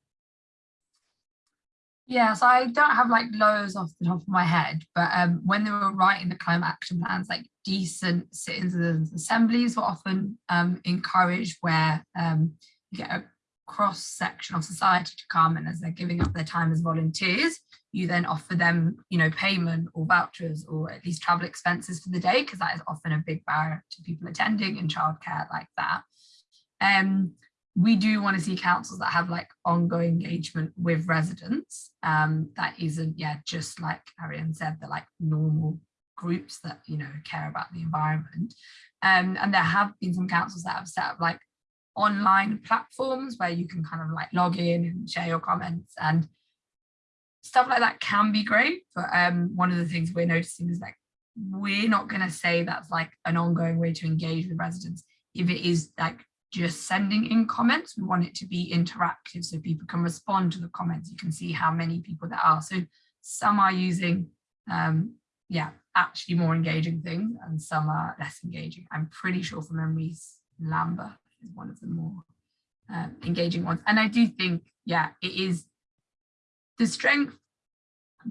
yeah, so I don't have like loads off the top of my head, but um, when they were writing the climate action plans, like decent citizens assemblies were often um, encouraged where um, you get a cross section of society to come and as they're giving up their time as volunteers, you then offer them, you know, payment or vouchers or at least travel expenses for the day, because that is often a big barrier to people attending in childcare like that. Um, we do want to see councils that have like ongoing engagement with residents. Um, that isn't yeah just like Ariane said the like normal groups that you know care about the environment. Um, and there have been some councils that have set up like online platforms where you can kind of like log in and share your comments and stuff like that can be great. But um, one of the things we're noticing is like we're not going to say that's like an ongoing way to engage with residents if it is like just sending in comments. We want it to be interactive so people can respond to the comments. You can see how many people there are. So some are using, um, yeah, actually more engaging things and some are less engaging. I'm pretty sure from memories, Lambeth is one of the more uh, engaging ones. And I do think, yeah, it is the strength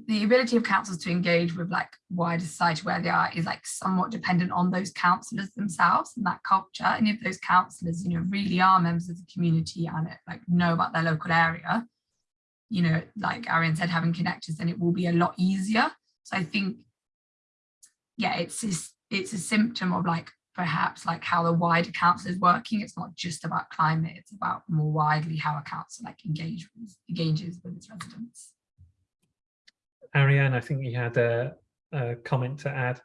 the ability of councils to engage with like wider society where they are is like somewhat dependent on those councillors themselves and that culture. And if those councillors you know really are members of the community and it, like know about their local area you know like Ariane said having connectors then it will be a lot easier. So I think yeah it's it's a symptom of like perhaps like how the wider council is working. It's not just about climate it's about more widely how a council like engages engages with its residents Ariane, I think you had a, a comment to add.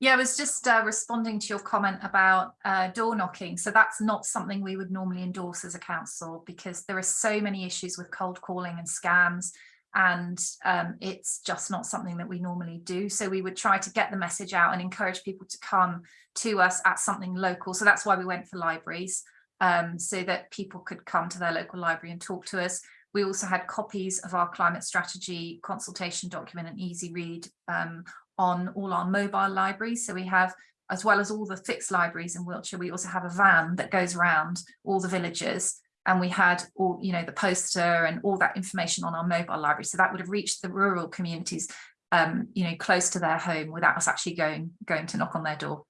Yeah, I was just uh, responding to your comment about uh, door knocking. So that's not something we would normally endorse as a council because there are so many issues with cold calling and scams and um, it's just not something that we normally do. So we would try to get the message out and encourage people to come to us at something local. So that's why we went for libraries um, so that people could come to their local library and talk to us. We also had copies of our climate strategy consultation document and easy read um, on all our mobile libraries. So we have, as well as all the fixed libraries in Wiltshire, we also have a van that goes around all the villages and we had all, you know, the poster and all that information on our mobile library. So that would have reached the rural communities, um, you know, close to their home without us actually going, going to knock on their door.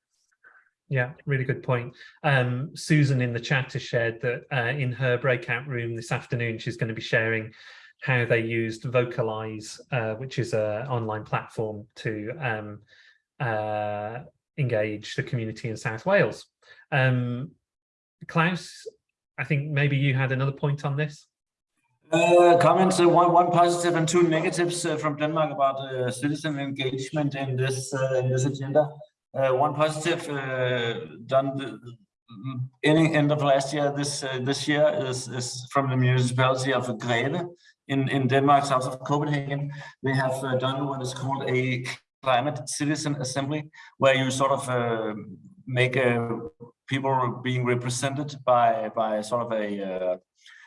Yeah, really good point. Um, Susan in the chat has shared that uh, in her breakout room this afternoon, she's going to be sharing how they used Vocalize, uh, which is an online platform to um, uh, engage the community in South Wales. Um, Klaus, I think maybe you had another point on this. Uh, comments, uh, one, one positive and two negatives uh, from Denmark about uh, citizen engagement in this, uh, in this agenda. Uh, one positive done the, any end of last year, this this year is, is from the municipality of Greve in, in Denmark, south of Copenhagen. They have done what is called a climate citizen assembly, where you sort of make a people being represented by by sort of a uh,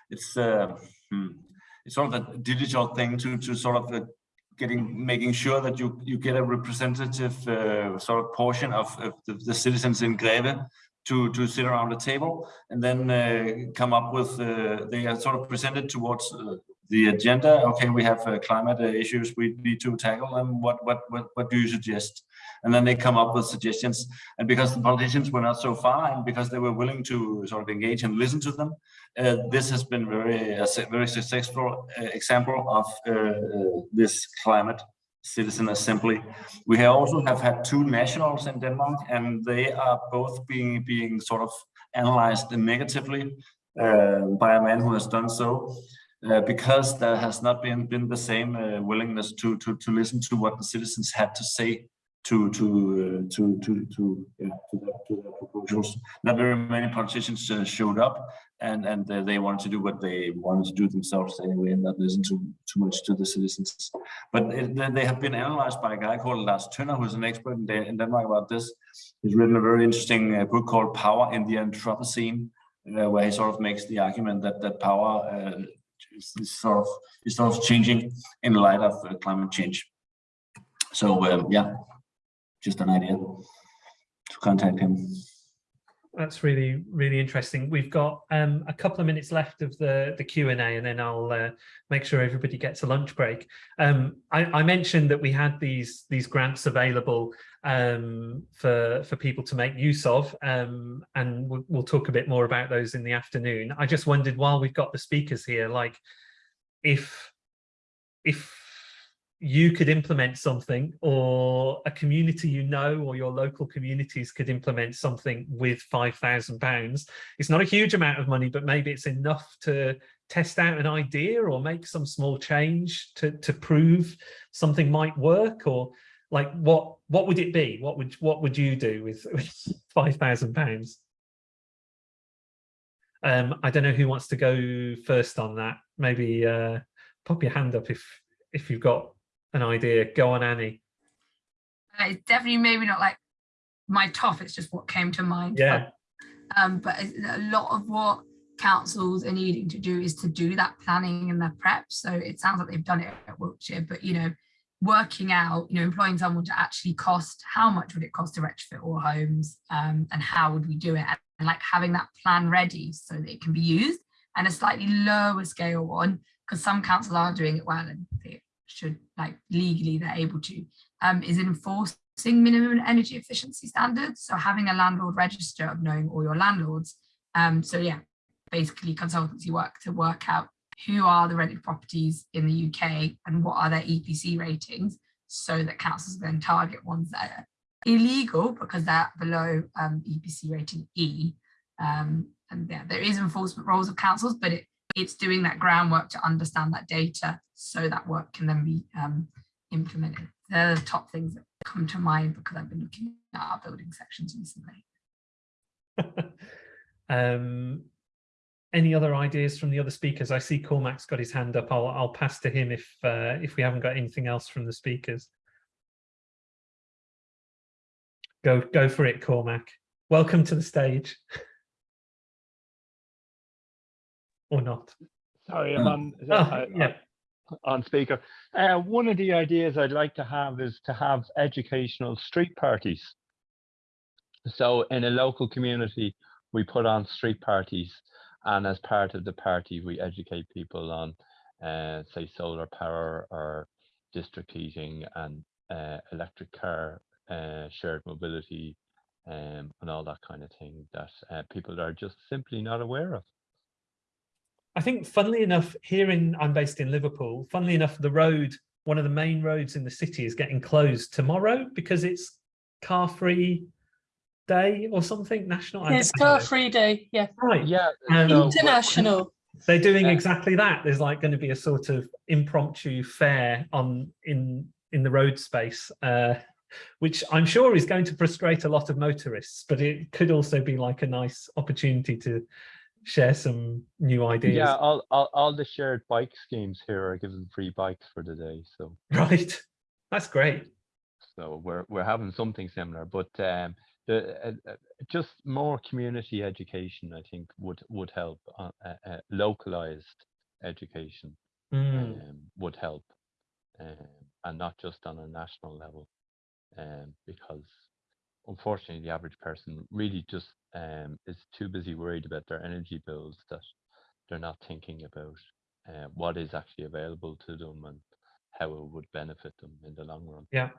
it's uh, hmm, it's sort of a digital thing to to sort of uh, getting making sure that you you get a representative uh, sort of portion of, of the, the, citizens in Greve to to sit around the table and then uh, come up with uh, they are sort of presented towards the agenda. Okay we have climate issues we need to tackle them what what what what do you suggest and then they come up with suggestions. And because the politicians were not so far, and because they were willing to sort of engage and listen to them, uh, this has been very a very successful uh, example of uh, this climate citizen assembly. We have also have had two nationals in Denmark, and they are both being being sort of analyzed negatively uh, by a man who has done so. Uh, because there has not been been the same uh, willingness to to to listen to what the citizens had to say to to uh, to to to yeah, to, the, to the proposals. Not very many politicians uh, showed up, and and uh, they wanted to do what they wanted to do themselves anyway, and not listen to too much to the citizens. But it, they have been analyzed by a guy called Lars Tønder, who's an expert in, in Denmark about this. He's written a very interesting uh, book called "Power in the Anthropocene," uh, where he sort of makes the argument that that power uh, is, is, sort of is sort of changing in light of climate change. So um, yeah, just an idea to contact him. That's really, really interesting. We've got um, a couple of minutes left of the, the Q&A and then I'll uh, make sure everybody gets a lunch break. Um, I, I, mentioned that we had these, these grants available um, for, for people to make use of um, and we'll, we'll talk a bit more about those in the afternoon. I just wondered while we've got the speakers here, like if, if you could implement something or a community you know or your local communities could implement something with five thousand pounds. It's not a huge amount of money but maybe it's enough to test out an idea or make some small change to to prove something might work or like what what would it be? What would what would you do with, (laughs) with five thousand pounds? Um i don't know who wants to go first on that. Maybe uh pop your hand up if if you've got an idea. Go on, Annie. Uh, it's definitely maybe not like my top, it's just what came to mind. Yeah. But, um, but a lot of what councils are needing to do is to do that planning and their prep. So it sounds like they've done it at Wiltshire, but you know, working out, you know, employing someone to actually cost, how much would it cost to retrofit all homes um, and how would we do it? And like having that plan ready so that it can be used and a slightly lower scale one, because some councils are doing it well and they should like legally they're able to, um, is enforcing minimum energy efficiency standards. So having a landlord register of knowing all your landlords. Um, so yeah, basically consultancy work to work out who are the rented properties in the UK and what are their EPC ratings so that councils then target ones that are illegal because they're below um, EPC rating E. Um, and yeah, there is enforcement roles of councils, but it it's doing that groundwork to understand that data so that work can then be um, implemented. They're the top things that come to mind because I've been looking at our building sections recently. (laughs) um, any other ideas from the other speakers? I see Cormac's got his hand up. I'll, I'll pass to him if uh, if we haven't got anything else from the speakers. Go go for it, Cormac. Welcome to the stage. (laughs) or not. Sorry, I'm on, Oh, (laughs) I- yeah. on speaker. Uh, one of the ideas I'd like to have is to have educational street parties. So in a local community, we put on street parties and as part of the party, we educate people on, uh, say, solar power or district heating and uh, electric car, uh, shared mobility, um, and all that kind of thing that uh, people are just simply not aware of. I think funnily enough, here in I'm based in Liverpool, funnily enough, the road, one of the main roads in the city is getting closed tomorrow because it's car free day or something national. It's car free day, yeah. Right. Yeah. Um, International. They're doing Yeah. exactly that. There's like going to be a sort of impromptu fair on in in the road space, uh, which I'm sure is going to frustrate a lot of motorists, but it could also be like a nice opportunity to share some new ideas. Yeah, all, all, all the shared bike schemes here are giving free bikes for the day. So (laughs) Right. That's great. so we're we're having something similar, but um, the uh, uh, just more community education, I think, would would help. Uh, uh, uh, localized education Mm. um, would help, um, and not just on a national level, um, because unfortunately the average person really just um, is too busy worried about their energy bills that they're not thinking about uh, what is actually available to them and how it would benefit them in the long run. Yeah.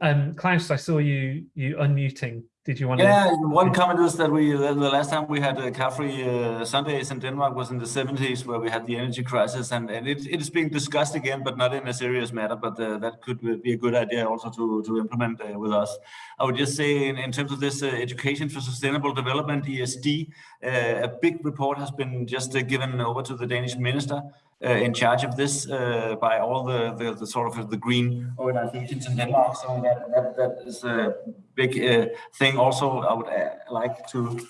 Um, Klaus, I saw you you unmuting. Did you want Yeah, to? one comment is that we the the last time we had uh, car-free uh, Sundays in Denmark was in the 70s where we had the energy crisis and, and it, it is being discussed again, but not in a serious matter. But uh, that could be a good idea also to, to implement uh, with us. I would just say in, in terms of this uh, education for sustainable development, ESD, uh, a big report has been just uh, given over to the Danish minister uh, in charge of this uh, by all the, the, the sort of the green organizations in Denmark. So that, that, that is a big uh, thing. Also, I would uh, like to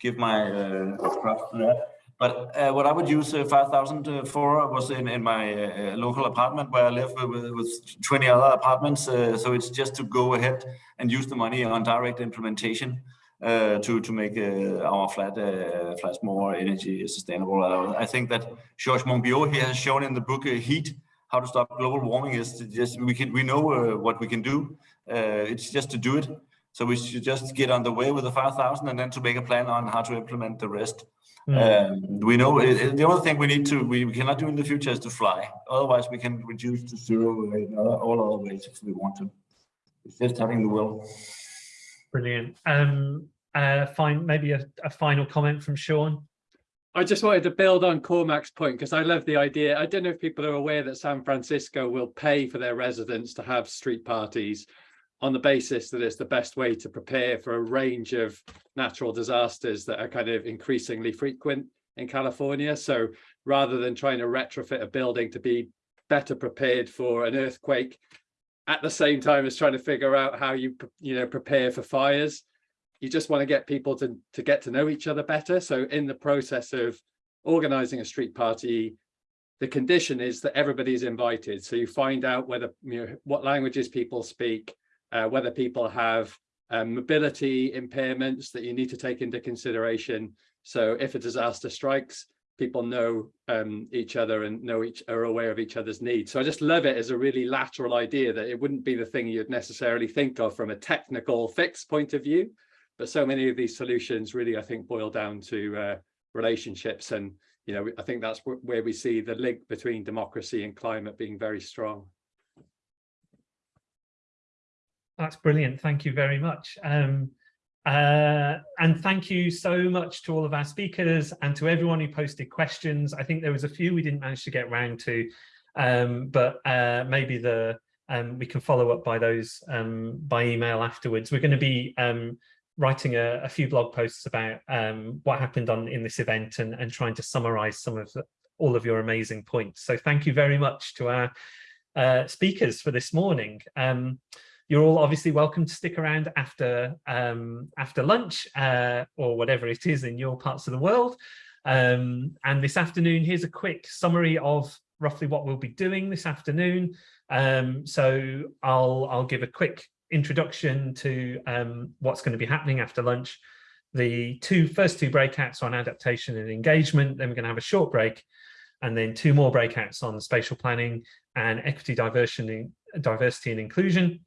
give my uh, props to that. But uh, what I would use uh, 5,000 uh, for was in, in my uh, local apartment where I live with, with 20 other apartments. Uh, so it's just to go ahead and use the money on direct implementation uh, to to make uh, our flat uh, flats more energy sustainable. Uh, I think that Georges Monbiot here has shown in the book uh, Heat how to stop global warming is to just we can we know uh, what we can do. Uh, it's just to do it. So we should just get on the way with the 5,000 and then to make a plan on how to implement the rest. Mm. Um, we know it, the only thing we need to we, we cannot do in the future is to fly. Otherwise, we can reduce to zero in other- all other ways if we want to. It's just having the will. Brilliant. Um, uh, fine. Maybe a, a final comment from Sean. I just wanted to build on Cormac's point because I love the idea. I don't know if people are aware that San Francisco will pay for their residents to have street parties on the basis that it's the best way to prepare for a range of natural disasters that are kind of increasingly frequent in California. So rather than trying to retrofit a building to be better prepared for an earthquake, at the same time as trying to figure out how you you know prepare for fires, you just want to get people to to get to know each other better. So in the process of organizing a street party, the condition is that everybody is invited. So you find out whether you know what languages people speak, uh, whether people have um, mobility impairments that you need to take into consideration. So if a disaster strikes, people know um, each other and know each are aware of each other's needs. So I just love it as a really lateral idea that it wouldn't be the thing you'd necessarily think of from a technical fix point of view, but so many of these solutions really, I think, boil down to uh, relationships. And, you know, I think that's where we see the link between democracy and climate being very strong. That's brilliant. Thank you very much. Um, uh, and thank you so much to all of our speakers and to everyone who posted questions. I think there was a few we didn't manage to get round to, um, but uh, maybe the um, we can follow up by those um, by email afterwards. We're going to be um, writing a, a few blog posts about um, what happened on in this event and, and trying to summarize some of the, all of your amazing points. So thank you very much to our uh, speakers for this morning. You're all obviously welcome to stick around after um, after lunch uh, or whatever it is in your parts of the world. Um, and this afternoon, here's a quick summary of roughly what we'll be doing this afternoon. Um, so I'll, I'll give a quick introduction to um, what's going to be happening after lunch. The two first two breakouts on adaptation and engagement, then we're going to have a short break and then two more breakouts on spatial planning and equity, diversity and inclusion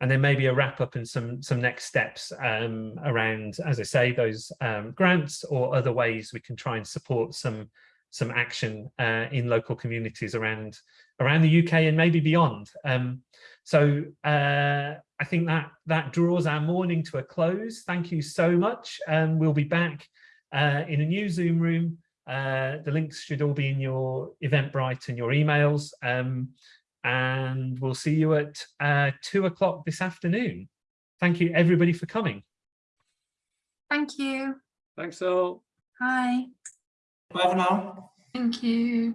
and then maybe a wrap up and some some next steps um, around, as I say, those um, grants or other ways we can try and support some some action uh, in local communities around around the UK and maybe beyond. Um, so uh, I think that that draws our morning to a close. Thank you so much. Um, we'll be back uh, in a new Zoom room. Uh, the links should all be in your Eventbrite and your emails. And we'll see you at uh, two o'clock this afternoon. Thank you everybody for coming. Thank you. Thanks all. Bye. Bye for now. Thank you.